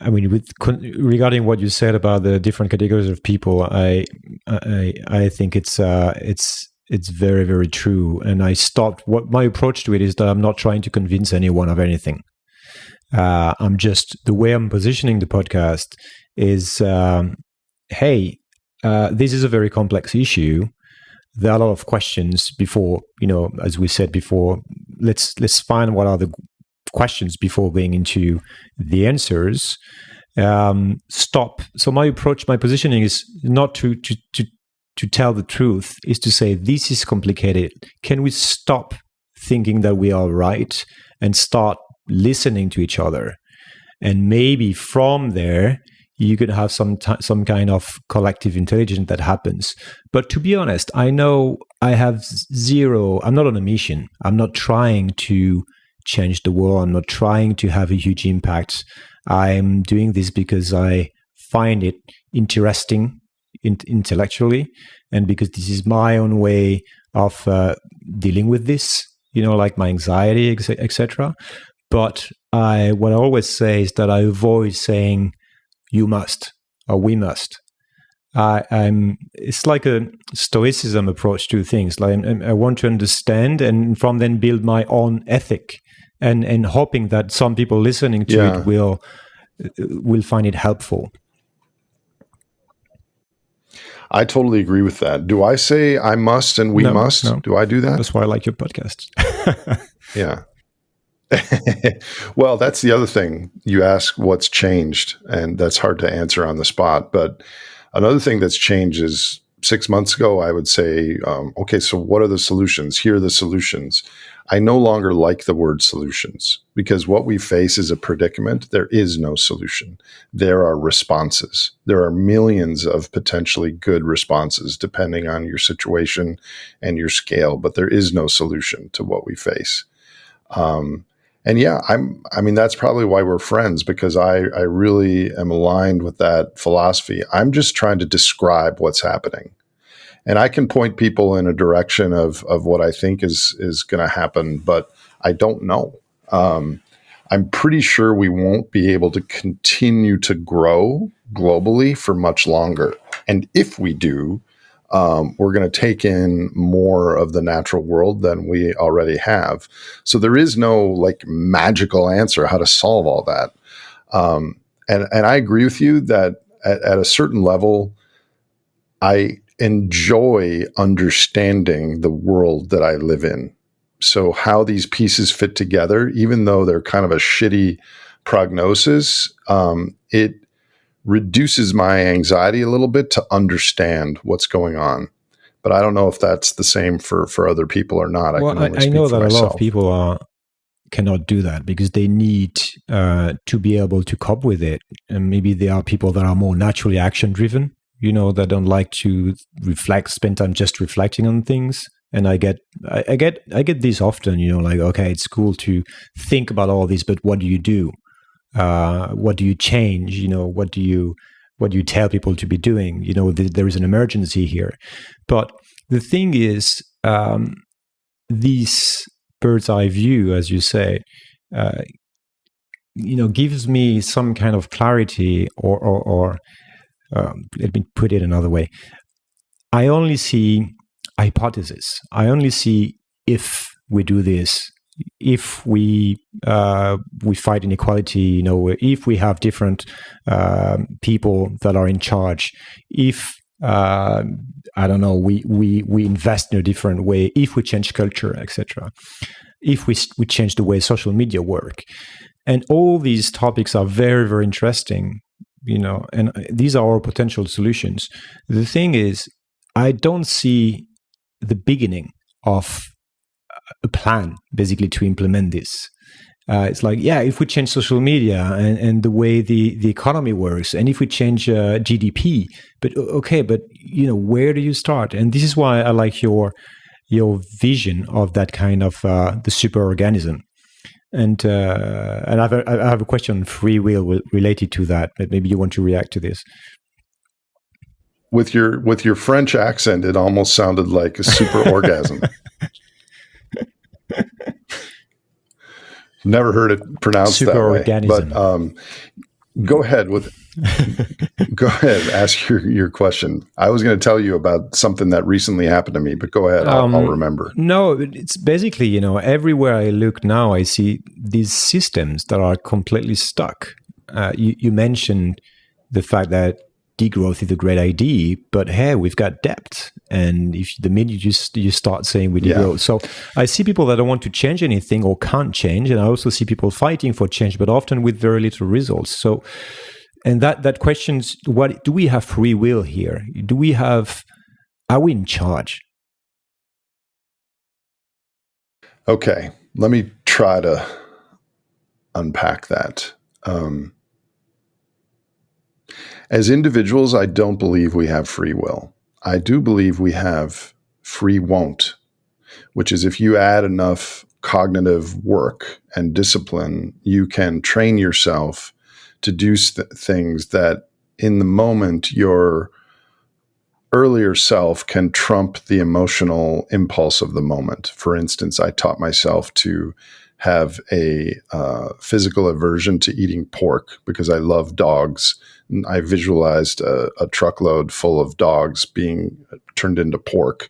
I mean, with regarding what you said about the different categories of people, I I I think it's uh it's it's very very true. And I stopped. What my approach to it is that I'm not trying to convince anyone of anything. Uh, I'm just the way I'm positioning the podcast is, um, hey, uh, this is a very complex issue. There are a lot of questions before you know, as we said before. Let's let's find what are the questions before going into the answers. Um, stop. So my approach, my positioning is not to to to to tell the truth, is to say this is complicated. Can we stop thinking that we are right and start listening to each other? And maybe from there, you could have some some kind of collective intelligence that happens. But to be honest, I know I have zero. I'm not on a mission. I'm not trying to change the world. I'm not trying to have a huge impact. I'm doing this because I find it interesting in- intellectually and because this is my own way of uh, dealing with this, you know, like my anxiety, etc. But I, what I always say is that I avoid saying you must or we must. I, am it's like a stoicism approach to things. Like I want to understand and from then build my own ethic and and hoping that some people listening to yeah. it will uh, will find it helpful. I totally agree with that. Do I say I must and we no, must? No. Do I do that? That's why I like your podcast. yeah. well, that's the other thing. You ask what's changed, and that's hard to answer on the spot. But another thing that's changed is six months ago, I would say, um, okay, so what are the solutions? Here are the solutions. I no longer like the word solutions because what we face is a predicament. There is no solution. There are responses. There are millions of potentially good responses depending on your situation and your scale, but there is no solution to what we face. Um, and yeah, I'm, I mean, that's probably why we're friends because I, I really am aligned with that philosophy. I'm just trying to describe what's happening and I can point people in a direction of of what I think is is going to happen, but I don't know. Um, I'm pretty sure we won't be able to continue to grow globally for much longer, and if we do, um, we're going to take in more of the natural world than we already have. So there is no like magical answer how to solve all that. Um, and and I agree with you that at, at a certain level, I enjoy understanding the world that I live in. So, how these pieces fit together, even though they're kind of a shitty prognosis, um, it reduces my anxiety a little bit to understand what's going on. But I don't know if that's the same for for other people or not. Well, I, I know that myself. a lot of people are cannot do that because they need uh, to be able to cope with it. And maybe there are people that are more naturally action driven you know, that don't like to reflect, spend time just reflecting on things. And I get, I, I get, I get this often. You know, like okay, it's cool to think about all this, but what do you do? Uh, what do you change? You know, what do you, what do you tell people to be doing? You know, th- there is an emergency here. But the thing is, um, this bird's eye view, as you say, uh, you know, gives me some kind of clarity, or, or, or um, let me put it another way. I only see hypothesis. I only see if we do this, if we uh, we fight inequality, you know, if we have different uh, people that are in charge, if uh, I don't know, we we we invest in a different way, if we change culture, etc., if we we change the way social media work, and all these topics are very very interesting, you know, and these are our potential solutions. The thing is, I don't see the beginning of a plan basically to implement this. Uh, it's like, yeah, if we change social media and, and the way the, the economy works, and if we change uh, GDP, but okay, but you know, where do you start? And this is why I like your your vision of that kind of uh, the super organism. And uh, and I have, a, I have a question on free will related to that, but maybe you want to react to this. With your with your French accent, it almost sounded like a super orgasm. Never heard it pronounced Super that way. But um, go ahead with go ahead ask your, your question. I was going to tell you about something that recently happened to me but go ahead I'll, um, I'll, remember. no it's basically you know everywhere i look now i see these systems that are completely stuck. Uh, you, you mentioned the fact that degrowth is a great idea, but hey, we've got debt, and if the minute you just you start saying we degrowth, yeah. so I see people that don't want to change anything or can't change, and I also see people fighting for change, but often with very little results. So, and that that questions what do we have free will here? Do we have are we in charge? Okay, let me try to unpack that. Um, as individuals, I don't believe we have free will. I do believe we have free won't, which is if you add enough cognitive work and discipline, you can train yourself to do th- things that in the moment your earlier self can trump the emotional impulse of the moment. For instance, I taught myself to have a uh, physical aversion to eating pork because I love dogs I visualized a, a truckload full of dogs being turned into pork.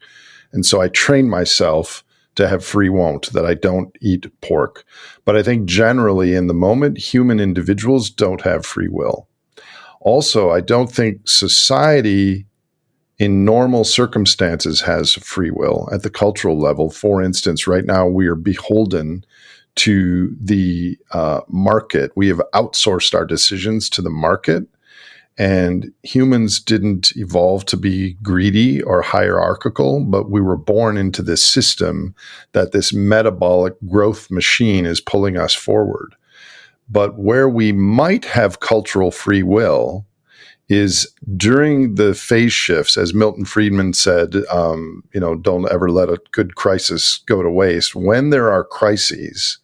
And so I trained myself to have free won't, that I don't eat pork. But I think generally in the moment, human individuals don't have free will. Also, I don't think society in normal circumstances has free will at the cultural level. For instance, right now we are beholden to the uh, market. We have outsourced our decisions to the market. And humans didn't evolve to be greedy or hierarchical, but we were born into this system that this metabolic growth machine is pulling us forward. But where we might have cultural free will is during the phase shifts, as Milton Friedman said, um, you know, don't ever let a good crisis go to waste. When there are crises,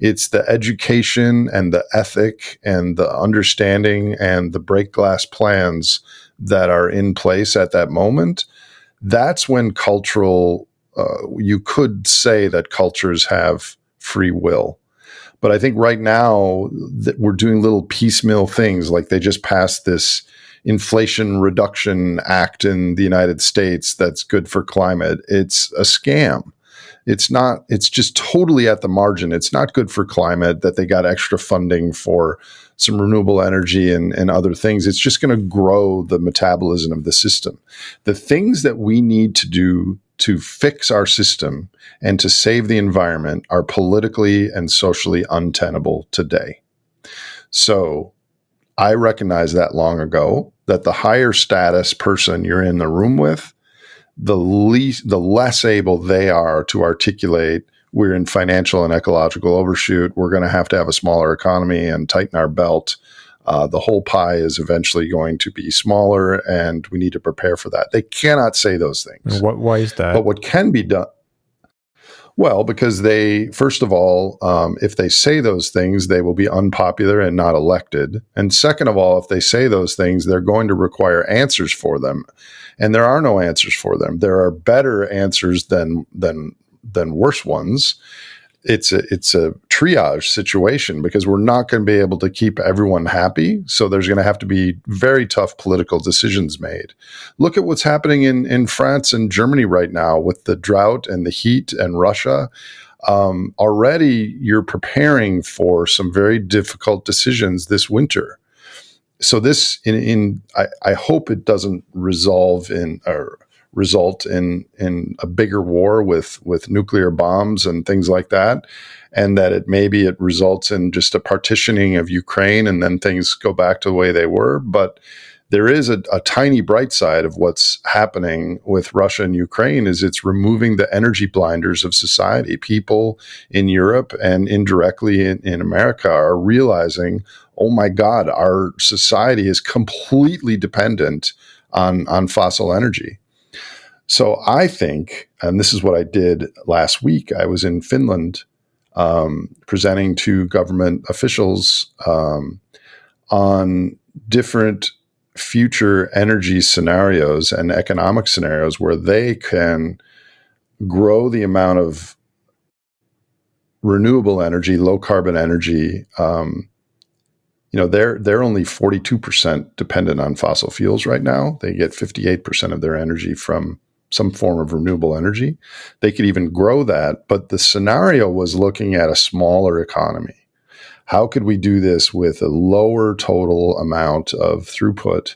it's the education and the ethic and the understanding and the break glass plans that are in place at that moment. That's when cultural, uh, you could say that cultures have free will. But I think right now that we're doing little piecemeal things, like they just passed this Inflation Reduction Act in the United States that's good for climate. It's a scam it's not it's just totally at the margin. It's not good for climate that they got extra funding for some renewable energy and, and other things. It's just going to grow the metabolism of the system. The things that we need to do to fix our system and to save the environment are politically and socially untenable today. So i recognized that long ago that the higher status person you're in the room with the least the less able they are to articulate we're in financial and ecological overshoot. We're going to have to have a smaller economy and tighten our belt. Uh, the whole pie is eventually going to be smaller and we need to prepare for that. They cannot say those things. What, why is that? But what can be done well, because they, first of all, um, if they say those things, they will be unpopular and not elected. And second of all, if they say those things, they're going to require answers for them and there are no answers for them. There are better answers than than than worse ones. it's a it's a triage situation because we're not going to be able to keep everyone happy. So there's going to have to be very tough political decisions made. Look at what's happening in in France and Germany right now with the drought and the heat and Russia. Um, already, you're preparing for some very difficult decisions this winter. So this, in, in I, I hope it doesn't resolve in or result in in a bigger war with with nuclear bombs and things like that and that it maybe it results in just a partitioning of Ukraine and then things go back to the way they were but there is a, a, tiny bright side of what's happening with Russia and Ukraine is it's removing the energy blinders of society. People in Europe and indirectly in, in America are realizing, oh my God, our society is completely dependent on, on fossil energy. So I think, and this is what I did last week, I was in Finland um, presenting to government officials um, on different future energy scenarios and economic scenarios where they can grow the amount of renewable energy, low carbon energy. Um, you know, they're they're only forty two percent dependent on fossil fuels right now. They get fifty eight percent of their energy from some form of renewable energy. They could even grow that, but the scenario was looking at a smaller economy. How could we do this with a lower total amount of throughput?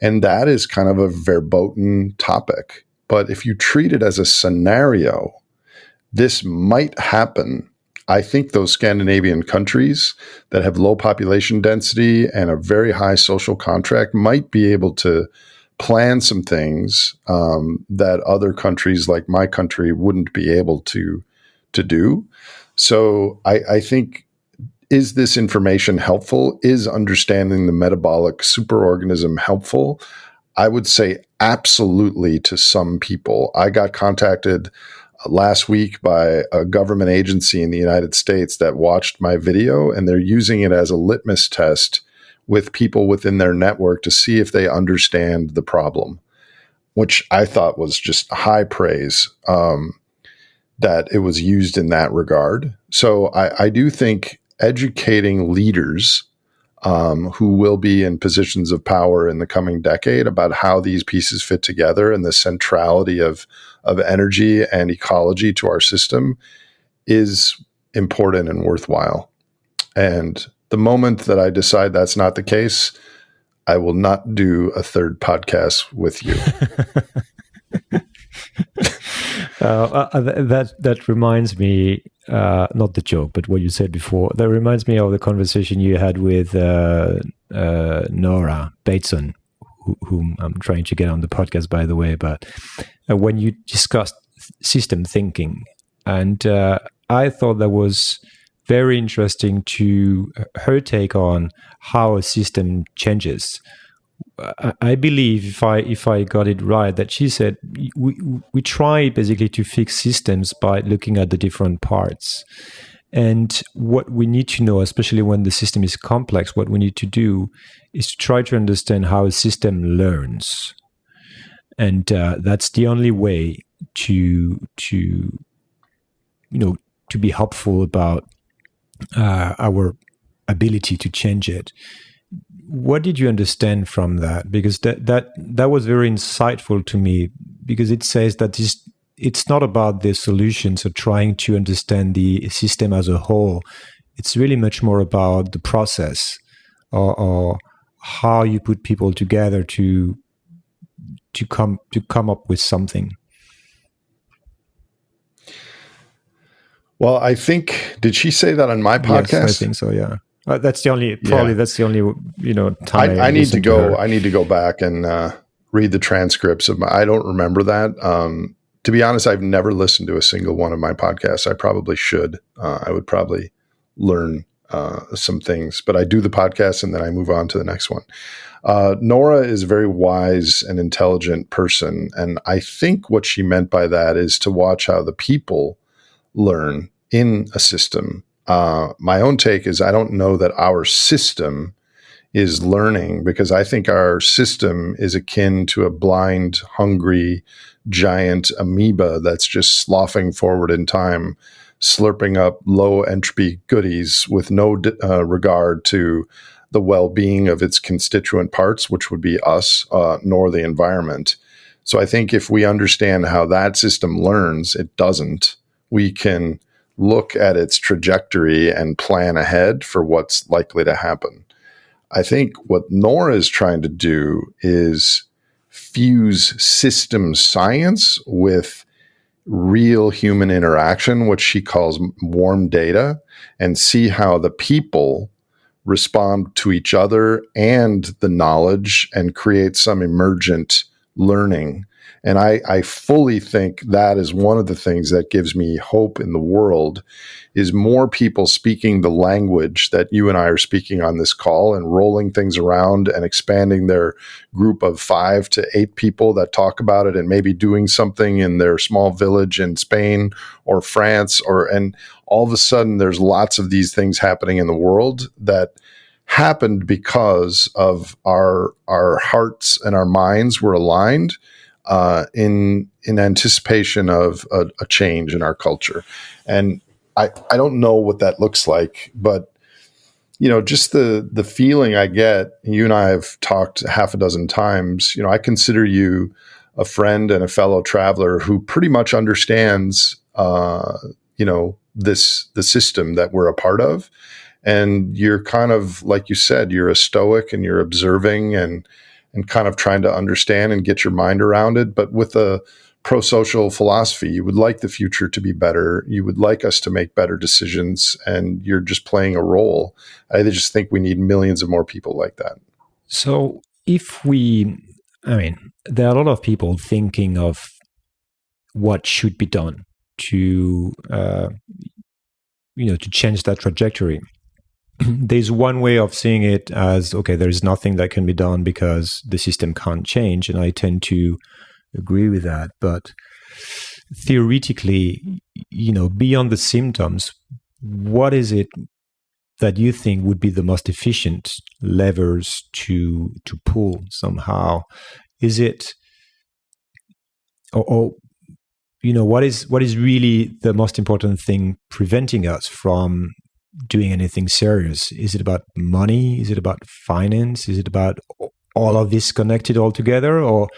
And that is kind of a verboten topic. But if you treat it as a scenario, this might happen. I think those Scandinavian countries that have low population density and a very high social contract might be able to plan some things um, that other countries like my country wouldn't be able to to do. So I, I think is this information helpful? Is understanding the metabolic superorganism helpful? I would say absolutely to some people. I got contacted last week by a government agency in the United States that watched my video and they're using it as a litmus test with people within their network to see if they understand the problem, which I thought was just high praise um, that it was used in that regard. So I, I do think educating leaders um, who will be in positions of power in the coming decade about how these pieces fit together and the centrality of of energy and ecology to our system is important and worthwhile. And the moment that I decide that's not the case, I will not do a third podcast with you. uh, uh, that that reminds me, uh, not the joke, but what you said before. That reminds me of the conversation you had with uh, uh Nora Bateson, whom I'm trying to get on the podcast, by the way. But uh, when you discussed system thinking, and I thought that was very interesting to her take on how a system changes. I believe if I if I got it right that she said we we try basically to fix systems by looking at the different parts. And what we need to know, especially when the system is complex, what we need to do is to try to understand how a system learns, and uh, that's the only way to to you know to be helpful about uh, our ability to change it. What did you understand from that? Because that that that was very insightful to me because it says that this, it's not about the solutions or trying to understand the system as a whole. It's really much more about the process or, or how you put people together to to come to come up with something. Well, I think did she say that on my podcast? Yes, I think so. Yeah, uh, that's the only probably yeah. that's the only you know time. I, I need to go. To I need to go back and uh, read the transcripts of my. I don't remember that. Um, to be honest, I've never listened to a single one of my podcasts. I probably should. Uh, I would probably learn uh, some things, but I do the podcast and then I move on to the next one. Uh, Nora is a very wise and intelligent person, and I think what she meant by that is to watch how the people learn in a system. Uh, my own take is I don't know that our system is learning because I think our system is akin to a blind, hungry, giant amoeba that's just sloughing forward in time slurping up low entropy goodies with no uh, regard to the well being of its constituent parts, which would be us, uh, nor the environment. So I think if we understand how that system learns, it doesn't, we can look at its trajectory and plan ahead for what's likely to happen. I think what Nora is trying to do is fuse system science with real human interaction, which she calls warm data, and see how the people respond to each other and the knowledge and create some emergent learning and I, I fully think that is one of the things that gives me hope in the world is more people speaking the language that you and I are speaking on this call and rolling things around and expanding their group of five to eight people that talk about it and maybe doing something in their small village in Spain or France or and all of a sudden there's lots of these things happening in the world that happened because of our our hearts and our minds were aligned uh, in in anticipation of a, a, change in our culture. And I, I don't know what that looks like, but you know, just the the feeling I get. You and I have talked half a dozen times. You know, I consider you a friend and a fellow traveler who pretty much understands, uh, you know, this the system that we're a part of. And you're kind of like you said, you're a stoic and you're observing and and kind of trying to understand and get your mind around it. But with a pro social philosophy, you would like the future to be better. You would like us to make better decisions, and you're just playing a role. I just think we need millions of more people like that. So, if we, I mean, there are a lot of people thinking of what should be done to, uh, you know, to change that trajectory. there's one way of seeing it as okay, there's nothing that can be done because the system can't change. And I tend to agree with that. But theoretically, you know, beyond the symptoms, what is it that you think would be the most efficient levers to to pull somehow? Is it or, or you know what is what is really the most important thing preventing us from doing anything serious? Is it about money? Is it about finance? Is it about all of this connected all together? Or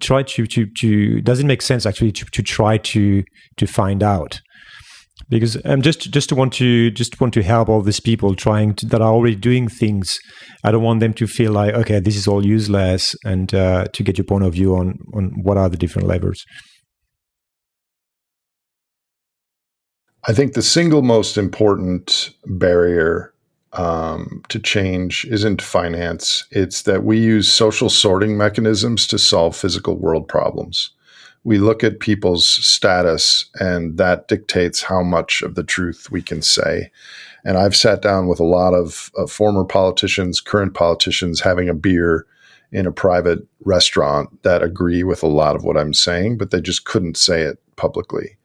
try to, to, to does it make sense actually to, to try to, to find out? Because I'm um, just just to want to just want to help all these people trying to, that are already doing things. I don't want them to feel like okay, this is all useless, and uh, to get your point of view on on what are the different levers. I think the single most important barrier um, to change isn't finance. It's that we use social sorting mechanisms to solve physical world problems. We look at people's status, and that dictates how much of the truth we can say. And I've sat down with a lot of, of former politicians, current politicians, having a beer in a private restaurant that agree with a lot of what I'm saying, but they just couldn't say it publicly.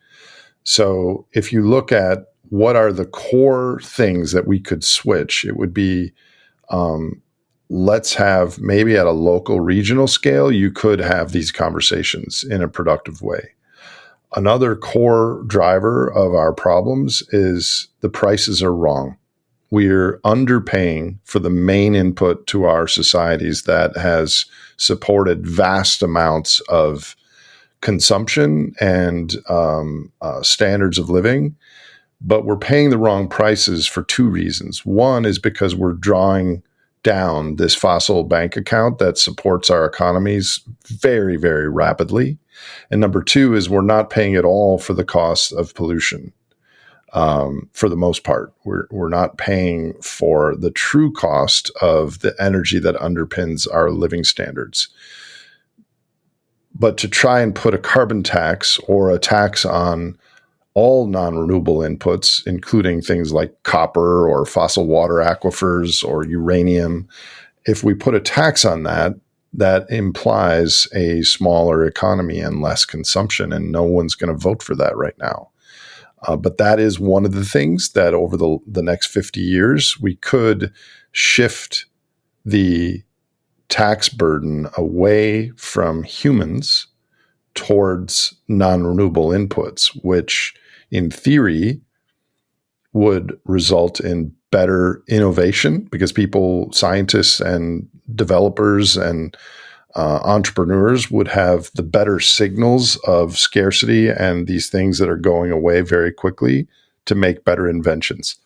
So if you look at what are the core things that we could switch, it would be um, let's have maybe at a local regional scale, you could have these conversations in a productive way. Another core driver of our problems is the prices are wrong. We're underpaying for the main input to our societies that has supported vast amounts of consumption and um, uh, standards of living, but we're paying the wrong prices for two reasons. One is because we're drawing down this fossil bank account that supports our economies very, very rapidly. And number two is we're not paying at all for the cost of pollution. Um, for the most part, we're, we're not paying for the true cost of the energy that underpins our living standards. But to try and put a carbon tax or a tax on all non renewable inputs, including things like copper or fossil water aquifers or uranium, if we put a tax on that, that implies a smaller economy and less consumption, and no one's going to vote for that right now. Uh, but that is one of the things that over the, the next 50 years, we could shift the tax burden away from humans towards non renewable inputs, which in theory, would result in better innovation because people, scientists, and developers and uh, entrepreneurs would have the better signals of scarcity and these things that are going away very quickly to make better inventions.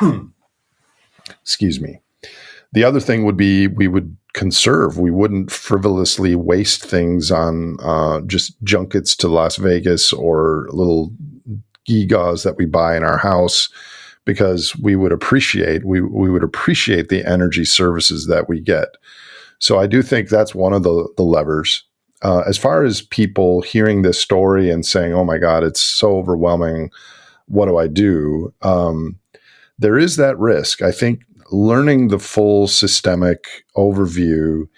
Excuse me. The other thing would be we would conserve. We wouldn't frivolously waste things on uh, just junkets to Las Vegas or little gigas that we buy in our house because we would appreciate we, we would appreciate the energy services that we get. So I do think that's one of the, the levers. Uh, as far as people hearing this story and saying, "Oh my God, it's so overwhelming," what do I do? Um, there is that risk. I think learning the full systemic overview,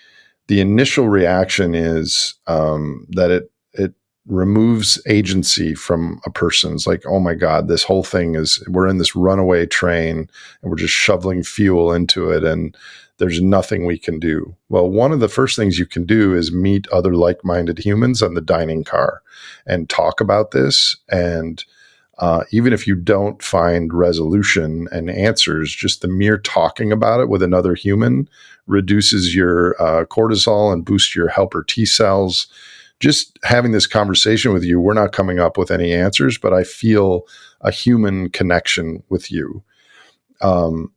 the initial reaction is um, that it it removes agency from a person's like, oh my God, this whole thing is we're in this runaway train and we're just shoveling fuel into it and there's nothing we can do. Well, one of the first things you can do is meet other like-minded humans on the dining car and talk about this and uh, even if you don't find resolution and answers, just the mere talking about it with another human reduces your uh, cortisol and boosts your helper T cells. Just having this conversation with you, we're not coming up with any answers, but I feel a human connection with you. Um,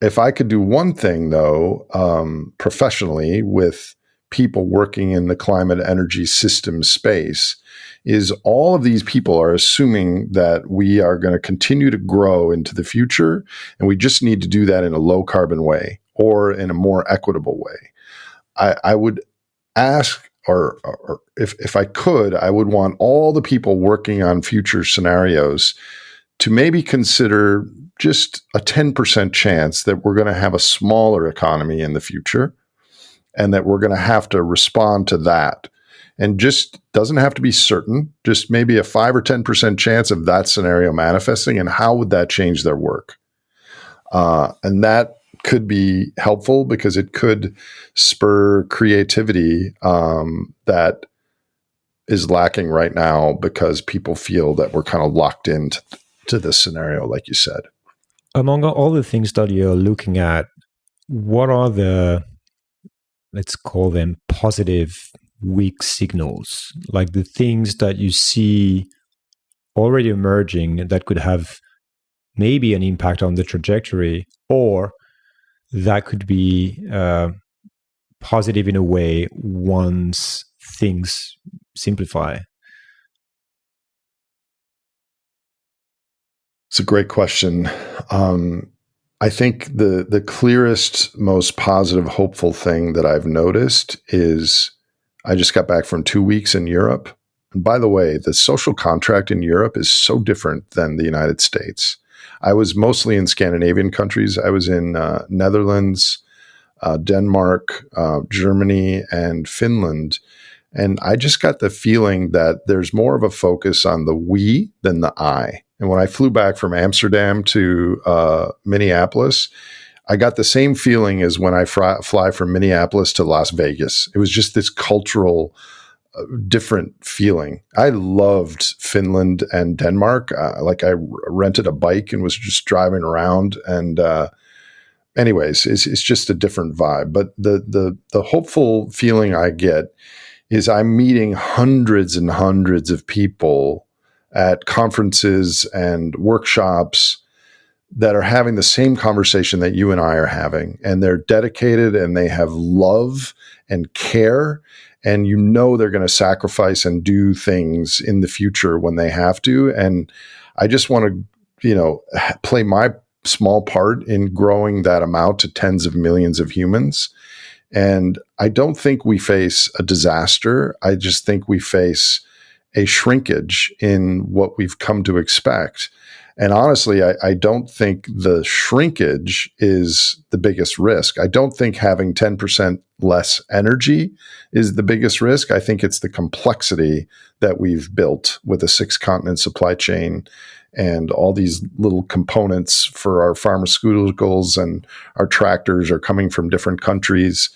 if I could do one thing, though, um, professionally with people working in the climate energy system space, is all of these people are assuming that we are going to continue to grow into the future, and we just need to do that in a low carbon way or in a more equitable way. I, I would ask, or, or if, if I could, I would want all the people working on future scenarios to maybe consider just a 10% chance that we're going to have a smaller economy in the future and that we're going to have to respond to that and just doesn't have to be certain, just maybe a five or 10% chance of that scenario manifesting. And how would that change their work? Uh, and that could be helpful because it could spur creativity um, that is lacking right now because people feel that we're kind of locked into to this scenario, like you said. Among all the things that you're looking at, what are the let's call them positive weak signals, like the things that you see already emerging that could have maybe an impact on the trajectory, or that could be uh, positive in a way once things simplify? It's a great question. Um, I think the the clearest, most positive, hopeful thing that I've noticed is I just got back from two weeks in Europe. And by the way, the social contract in Europe is so different than the United States. I was mostly in Scandinavian countries. I was in uh, Netherlands, uh, Denmark, uh, Germany, and Finland. And I just got the feeling that there's more of a focus on the we than the I. And when I flew back from Amsterdam to uh, Minneapolis, I got the same feeling as when I fly, fly from Minneapolis to Las Vegas. It was just this cultural, uh, different feeling. I loved Finland and Denmark. Uh, like I r- rented a bike and was just driving around. And uh, anyways, it's, it's just a different vibe. But the the the hopeful feeling I get is I'm meeting hundreds and hundreds of people at conferences and workshops that are having the same conversation that you and I are having. And they're dedicated and they have love and care. And you know they're going to sacrifice and do things in the future when they have to. And I just want to, you know, play my small part in growing that amount to tens of millions of humans. And I don't think we face a disaster. I just think we face a shrinkage in what we've come to expect and honestly, I, I, don't think the shrinkage is the biggest risk. I don't think having 10% less energy is the biggest risk. I think it's the complexity that we've built with a six continent supply chain and all these little components for our pharmaceuticals and our tractors are coming from different countries.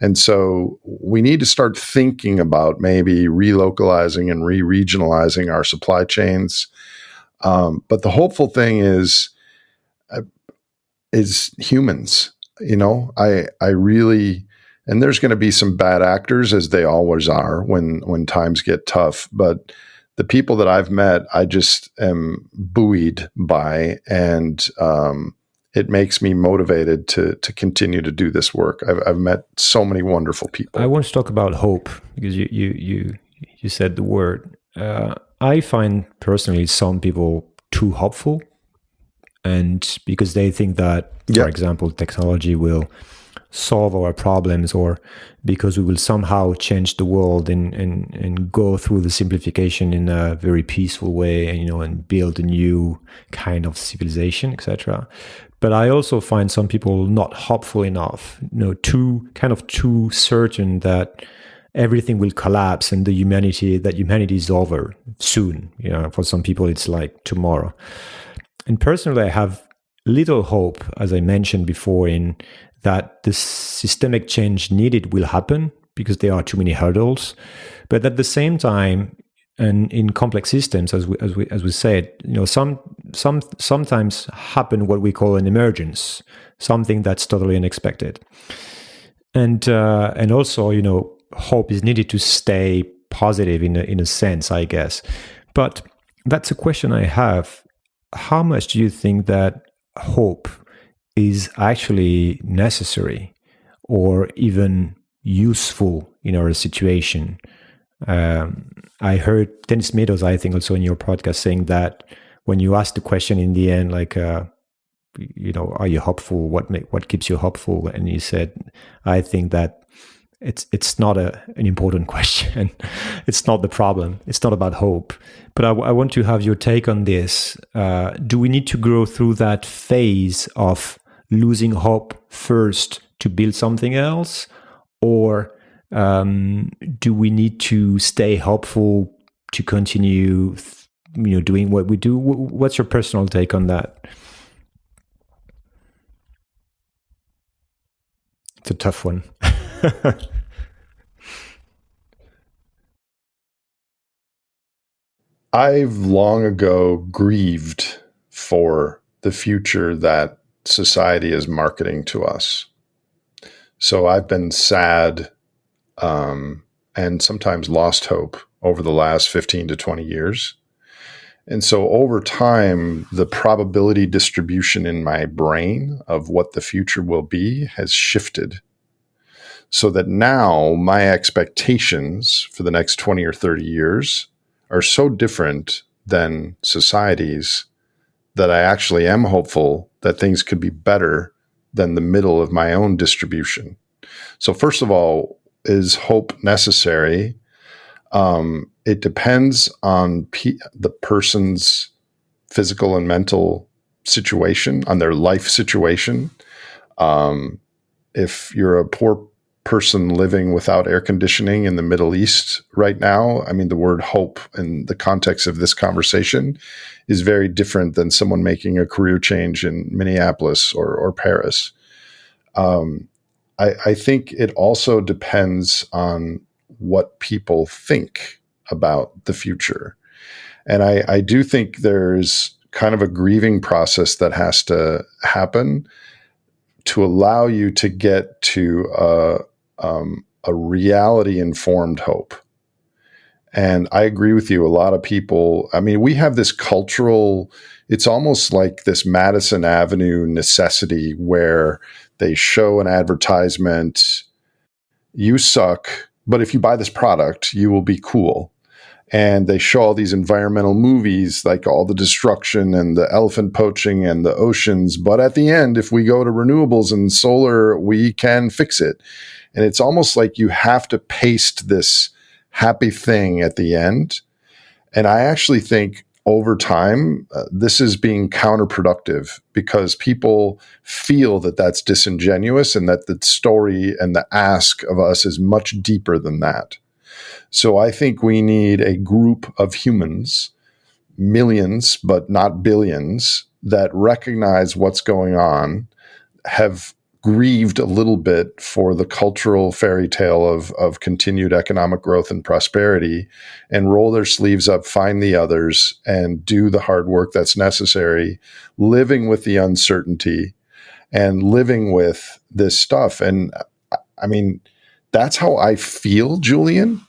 And so we need to start thinking about maybe relocalizing and re regionalizing our supply chains. Um, but the hopeful thing is, uh, is humans. You know, I I really and there's going to be some bad actors as they always are when when times get tough. But the people that I've met, I just am buoyed by, and um, it makes me motivated to to continue to do this work. I've, I've met so many wonderful people. I want to talk about hope because you you you you said the word. Uh, I find personally some people too hopeful, and because they think that, for example, technology will solve our problems or because we will somehow change the world and, and, and go through the simplification in a very peaceful way and you know and build a new kind of civilization etc but i also find some people not hopeful enough you know too kind of too certain that everything will collapse and the humanity that humanity is over soon. You know for some people it's like tomorrow. And personally i have little hope as i mentioned before in that the systemic change needed will happen because there are too many hurdles. But at the same time, and in complex systems, as we as we as we said, you know, some some sometimes happen what we call an emergence, something that's totally unexpected, and uh, and also you know hope is needed to stay positive in a, in a sense, I guess. But that's a question I have. How much do you think that hope is actually necessary or even useful in our situation. Um, I heard Dennis Meadows, I think, also in your podcast, saying that when you ask the question in the end, like, uh, you know, are you hopeful? What what keeps you hopeful? And he said, I think that it's it's not a, an important question. it's not the problem. It's not about hope. But I, I want to have your take on this. Uh, do we need to grow through that phase of losing hope first to build something else or um, do we need to stay hopeful to continue you know doing what we do what's your personal take on that it's a tough one I've long ago grieved for the future that society is marketing to us. So I've been sad um, and sometimes lost hope over the last 15 to 20 years. And so over time, the probability distribution in my brain of what the future will be has shifted. So that now my expectations for the next 20 or 30 years are so different than society's that I actually am hopeful that things could be better than the middle of my own distribution. So, first of all, is hope necessary? Um, it depends on pe- the person's physical and mental situation, on their life situation. Um, if you're a poor person living without air conditioning in the Middle East right now, I mean, the word hope in the context of this conversation is very different than someone making a career change in Minneapolis or, or Paris. Um, I, I think it also depends on what people think about the future. And I, I do think there's kind of a grieving process that has to happen to allow you to get to a, um, a reality informed hope. And I agree with you. A lot of people, I mean, we have this cultural, it's almost like this Madison Avenue necessity where they show an advertisement, you suck, but if you buy this product, you will be cool. And they show all these environmental movies, like all the destruction and the elephant poaching and the oceans. But at the end, if we go to renewables and solar, we can fix it. And it's almost like you have to paste this happy thing at the end. And I actually think over time, uh, this is being counterproductive because people feel that that's disingenuous and that the story and the ask of us is much deeper than that. So I think we need a group of humans, millions, but not billions, that recognize what's going on, have grieved a little bit for the cultural fairy tale of, of continued economic growth and prosperity and roll their sleeves up, find the others, and do the hard work that's necessary, living with the uncertainty and living with this stuff. And I mean, that's how I feel, Julian.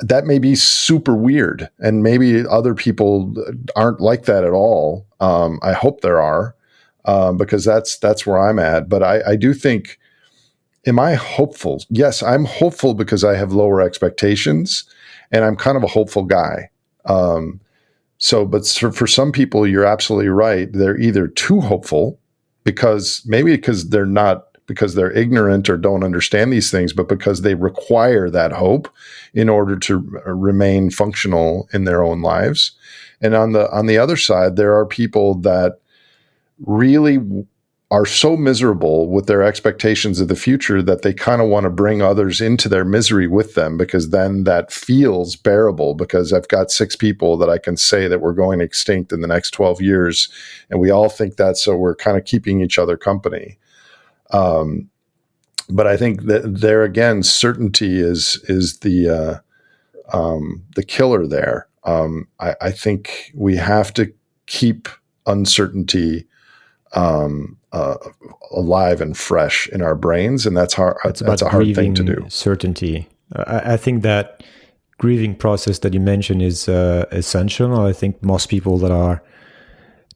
That may be super weird, and maybe other people aren't like that at all. Um, I hope there are um, because that's that's where I'm at. But I, I do think, am I hopeful? Yes, I'm hopeful because I have lower expectations, and I'm kind of a hopeful guy. Um, so, but for some people, you're absolutely right. They're either too hopeful because maybe because they're not because they're ignorant or don't understand these things, but because they require that hope in order to remain functional in their own lives. And on the on the other side, there are people that really are so miserable with their expectations of the future that they kind of want to bring others into their misery with them because then that feels bearable because I've got six people that I can say that we're going extinct in the next 12 years and we all think that so we're kind of keeping each other company um, but I think that there again certainty is is the uh, um, the killer there um, I, I think we have to keep uncertainty um, uh, alive and fresh in our brains, and that's hard. It's that's a hard thing to do. Certainty. I, I, think that grieving process that you mentioned is uh, essential. I think most people that are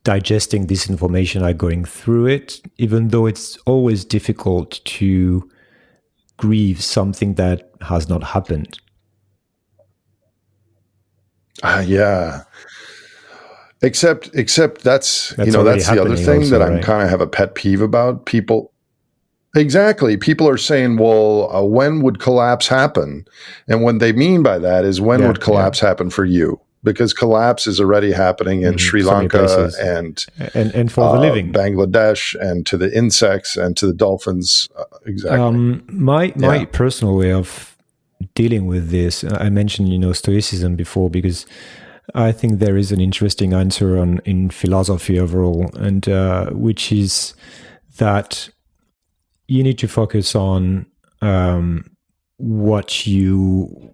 digesting this information are going through it, even though it's always difficult to grieve something that has not happened. Uh, yeah, Except, except that's, that's you know that's the other thing also, that I'm right? kind of have a pet peeve about. People, exactly. People are saying, "Well, uh, when would collapse happen?" And what they mean by that is, when yeah, would collapse yeah. happen for you? Because collapse is already happening in mm, Sri Lanka and, and and for uh, the living, Bangladesh, and to the insects and to the dolphins. Uh, exactly. Um, my my yeah. personal way of dealing with this, I mentioned you know stoicism before because I think there is an interesting answer on in philosophy overall, and uh, which is that you need to focus on um, what you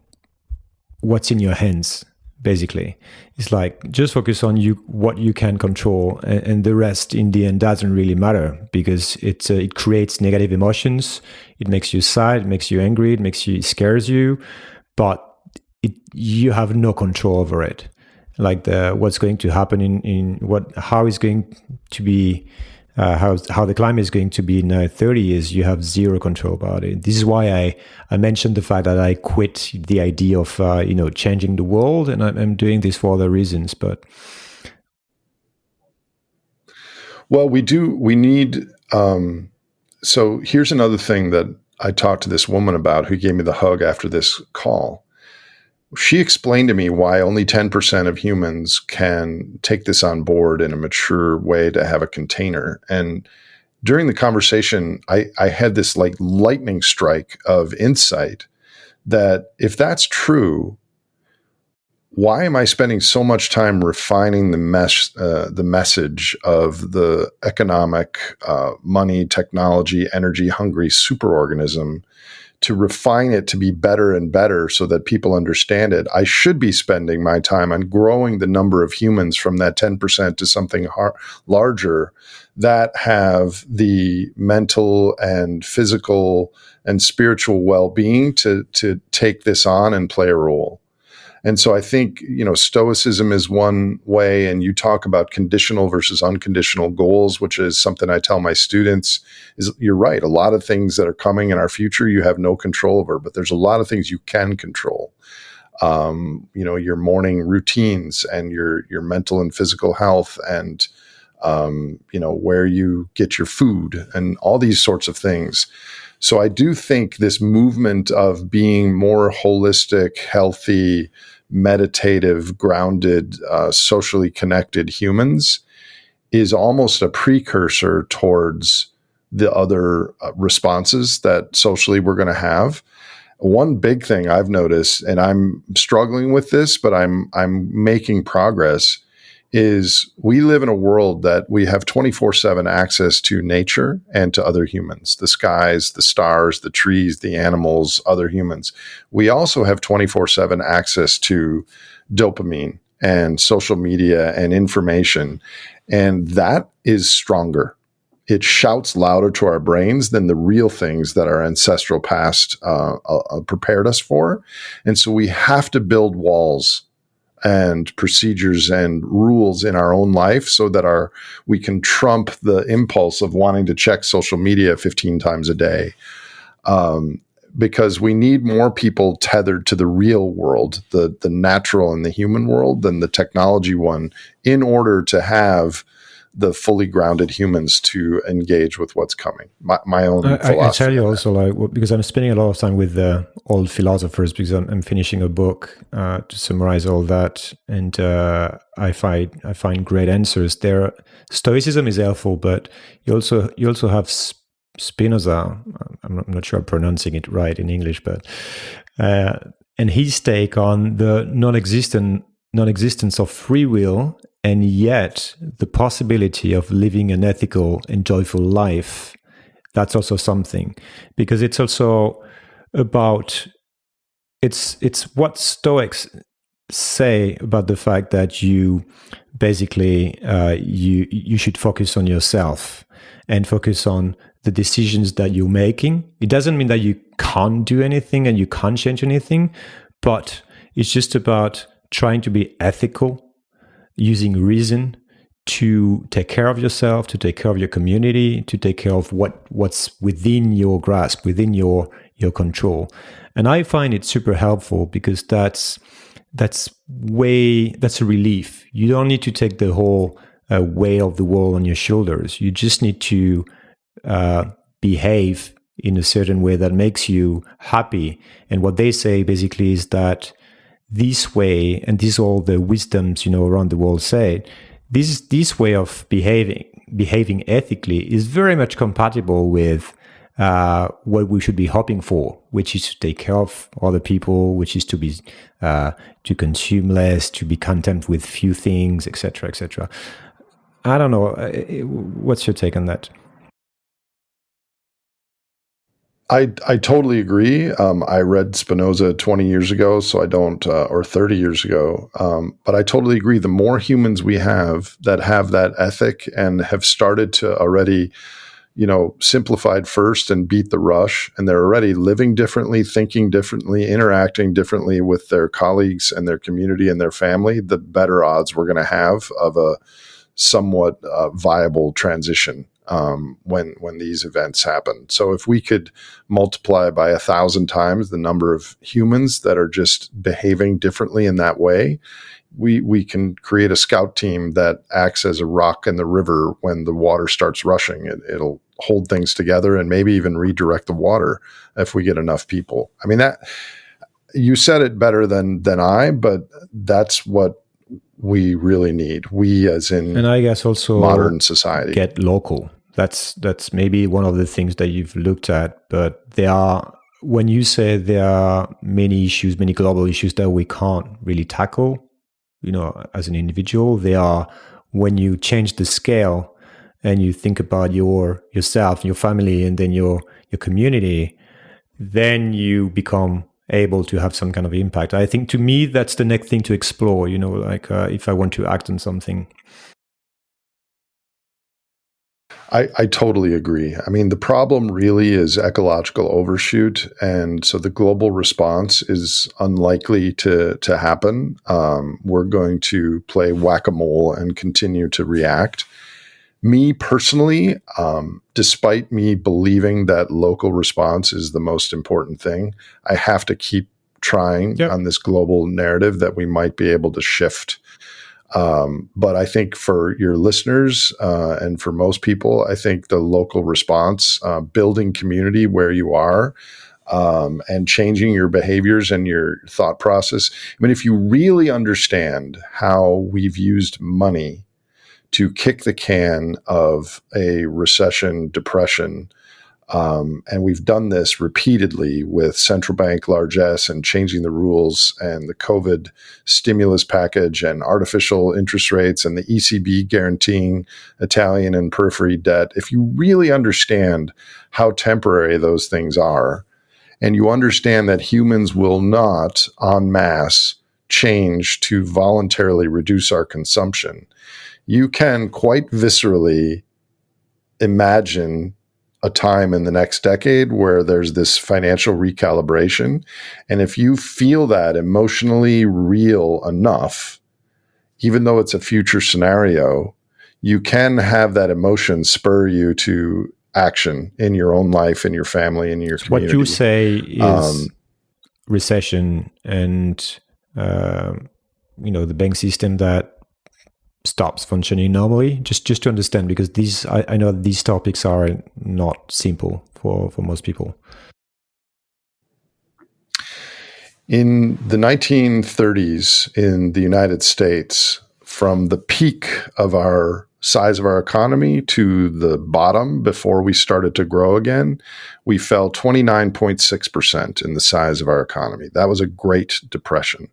what's in your hands. Basically, it's like just focus on you what you can control, and, and the rest in the end doesn't really matter because it uh, it creates negative emotions. It makes you sad, it makes you angry, it makes you it scares you, but it, you have no control over it like the what's going to happen in in what how is going to be uh, how how the climate is going to be in uh, 30 years you have zero control about it. This is why i i mentioned the fact that i quit the idea of uh, you know changing the world and I'm, I'm doing this for other reasons but well we do we need um so here's another thing that i talked to this woman about who gave me the hug after this call she explained to me why only 10% of humans can take this on board in a mature way to have a container. And during the conversation, I, I had this like lightning strike of insight that if that's true, why am I spending so much time refining the mesh, uh, the message of the economic, uh, money, technology, energy hungry superorganism to refine it to be better and better so that people understand it, I should be spending my time on growing the number of humans from that 10% to something har- larger that have the mental and physical and spiritual well-being to to take this on and play a role. And so I think, you know, stoicism is one way. And you talk about conditional versus unconditional goals, which is something I tell my students is you're right. A lot of things that are coming in our future, you have no control over, but there's a lot of things you can control. Um, you know, your morning routines and your, your mental and physical health and, um, you know, where you get your food and all these sorts of things. So I do think this movement of being more holistic, healthy, meditative, grounded, uh, socially connected humans is almost a precursor towards the other uh, responses that socially we're going to have. One big thing I've noticed, and I'm struggling with this, but I'm I'm making progress, is we live in a world that we have 24 7 access to nature and to other humans the skies, the stars, the trees, the animals, other humans. We also have 24 7 access to dopamine and social media and information. And that is stronger. It shouts louder to our brains than the real things that our ancestral past uh, uh, prepared us for. And so we have to build walls and procedures and rules in our own life so that our we can trump the impulse of wanting to check social media 15 times a day. Um, because we need more people tethered to the real world the the natural and the human world than the technology one in order to have the fully grounded humans to engage with what's coming. My, my own. I, I, tell you also, like because I'm spending a lot of time with the old philosophers because I'm, I'm finishing a book uh, to summarize all that, and uh, I find I find great answers there. Stoicism is helpful, but you also you also have Spinoza. I'm not sure I'm pronouncing it right in English, but uh, and his take on the non-existent non-existence of free will and yet, the possibility of living an ethical and joyful life, that's also something. Because it's also about it's it's what Stoics say about the fact that you basically uh, you you should focus on yourself and focus on the decisions that you're making. It doesn't mean that you can't do anything and you can't change anything, but it's just about trying to be ethical using reason to take care of yourself, to take care of your community, to take care of what what's within your grasp, within your your control. And I find it super helpful because that's that's way that's a relief. You don't need to take the whole uh, weight of the world on your shoulders. You just need to uh, behave in a certain way that makes you happy. And what they say basically is that this way, and these all the wisdoms you know around the world say, this this way of behaving behaving ethically is very much compatible with uh, what we should be hoping for, which is to take care of other people, which is to be uh, to consume less, to be content with few things, etc., etc. I don't know. Uh, what's your take on that? I I totally agree. Um, I read Spinoza 20 years ago, so I don't, uh, or 30 years ago. Um, but I totally agree. The more humans we have that have that ethic and have started to already, you know, simplified first and beat the rush, and they're already living differently, thinking differently, interacting differently with their colleagues and their community and their family, the better odds we're going to have of a somewhat uh, viable transition um, when when these events happen. So if we could multiply by a thousand times the number of humans that are just behaving differently in that way, we we can create a scout team that acts as a rock in the river when the water starts rushing. It, it'll hold things together and maybe even redirect the water if we get enough people. I mean that you said it better than than I, but that's what we really need. We, as in, and I guess also modern society, get local. That's that's maybe one of the things that you've looked at. But there are when you say there are many issues, many global issues that we can't really tackle, you know, as an individual. They are when you change the scale and you think about your yourself, your family, and then your your community, then you become able to have some kind of impact. I think to me that's the next thing to explore. You know, like uh, if I want to act on something. I, I totally agree. I mean, the problem really is ecological overshoot, and so the global response is unlikely to to happen. Um, we're going to play whack a mole and continue to react me personally, um, despite me believing that local response is the most important thing, I have to keep trying yep. on this global narrative that we might be able to shift. Um, but I think for your listeners uh, and for most people, I think the local response, uh, building community where you are, um, and changing your behaviors and your thought process. I mean, if you really understand how we've used money to kick the can of a recession, depression, Um, and we've done this repeatedly with central bank largesse and changing the rules and the COVID stimulus package and artificial interest rates and the ECB guaranteeing Italian and periphery debt. If you really understand how temporary those things are, and you understand that humans will not en masse change to voluntarily reduce our consumption, you can quite viscerally imagine a time in the next decade where there's this financial recalibration. And if you feel that emotionally real enough, even though it's a future scenario, you can have that emotion spur you to action in your own life, in your family, in your community. What you say is um, recession and, uh, you know, the bank system that stops functioning normally just just to understand because these I, I know these topics are not simple for for most people. In the 1930s in the united states from the peak of our size of our economy to the bottom before we started to grow again we fell 29.6% in the size of our economy. That was a great depression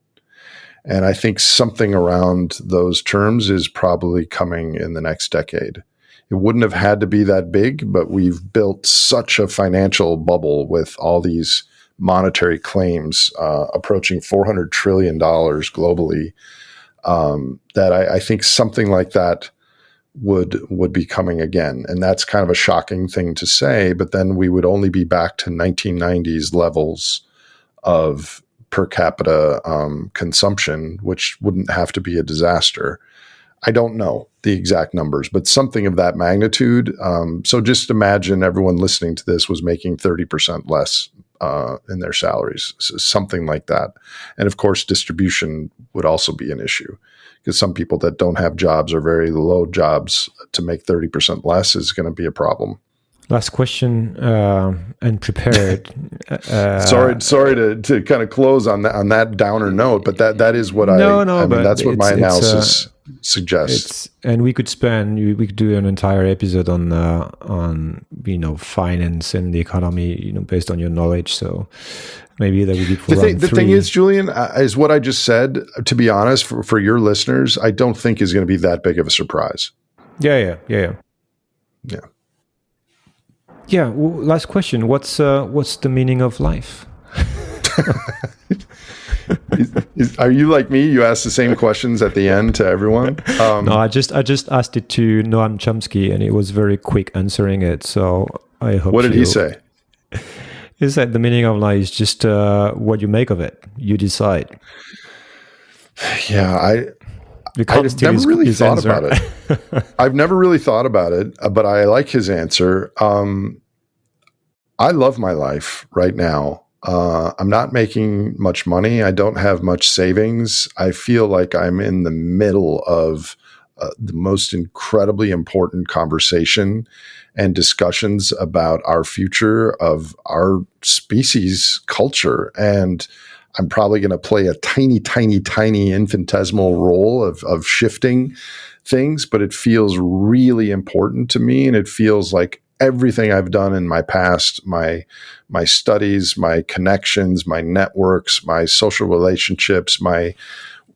and I think something around those terms is probably coming in the next decade. It wouldn't have had to be that big, but we've built such a financial bubble with all these monetary claims uh, approaching $400 trillion globally um, that I, I think something like that would would be coming again and that's kind of a shocking thing to say but then we would only be back to 1990s levels of per capita um, consumption, which wouldn't have to be a disaster. I don't know the exact numbers, but something of that magnitude. Um, so just imagine everyone listening to this was making 30% less uh, in their salaries, so something like that. And of course, distribution would also be an issue because some people that don't have jobs or very low jobs to make 30% less is going to be a problem. Last question uh, and prepared. uh, sorry, sorry to, to kind of close on that on that downer note, but that that is what no, I. No, I mean, that's what my uh, analysis uh, suggests. and we could spend we could do an entire episode on uh, on you know finance and the economy, you know, based on your knowledge. So maybe that would be the, thing, the thing, is, Julian, uh, is what I just said. To be honest, for, for your listeners, I don't think is going to be that big of a surprise. Yeah, yeah, yeah, yeah. Yeah. Yeah. Well, last question. What's uh, what's the meaning of life? is, is, are you like me? You ask the same questions at the end to everyone. Um, no, I just I just asked it to Noam Chomsky, and it was very quick answering it. So I hope. What did he say? He said the meaning of life is just uh, what you make of it. You decide. Yeah, I I've never really thought answer. about it. I've never really thought about it, uh, but I like his answer. Um, I love my life right now. Uh, I'm not making much money. I don't have much savings. I feel like I'm in the middle of uh, the most incredibly important conversation and discussions about our future of our species culture and I'm probably going to play a tiny, tiny, tiny infinitesimal role of, of shifting things, but it feels really important to me. And it feels like everything I've done in my past, my, my studies, my connections, my networks, my social relationships, my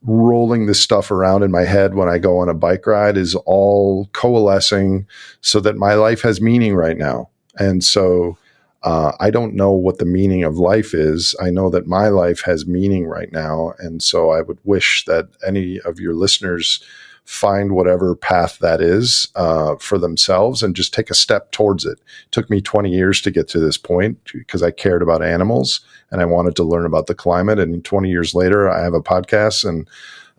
rolling this stuff around in my head when I go on a bike ride is all coalescing so that my life has meaning right now. And so, uh, I don't know what the meaning of life is. I know that my life has meaning right now. And so I would wish that any of your listeners find whatever path that is uh, for themselves and just take a step towards it. it. Took me 20 years to get to this point because I cared about animals and I wanted to learn about the climate. And 20 years later, I have a podcast and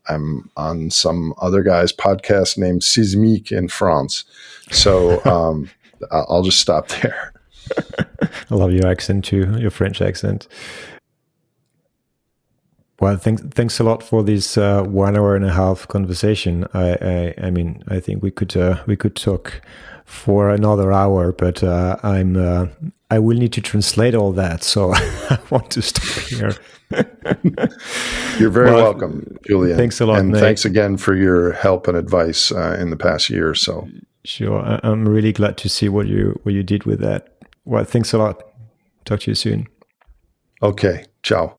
I'm on some other guy's podcast named Sismique in France. So um, I'll just stop there. I love your accent too, your French accent. Well, thanks thanks a lot for this uh, one hour and a half conversation. I I, I mean, I think we could uh, we could talk for another hour, but uh, I'm uh, I will need to translate all that, so I want to stop here. You're very well, welcome, Julian. Thanks a lot, and thanks again for your help and advice uh, in the past year or so. Sure, I, am really glad to see what you what you did with that Well, thanks a lot. Talk to you soon. Okay. Ciao.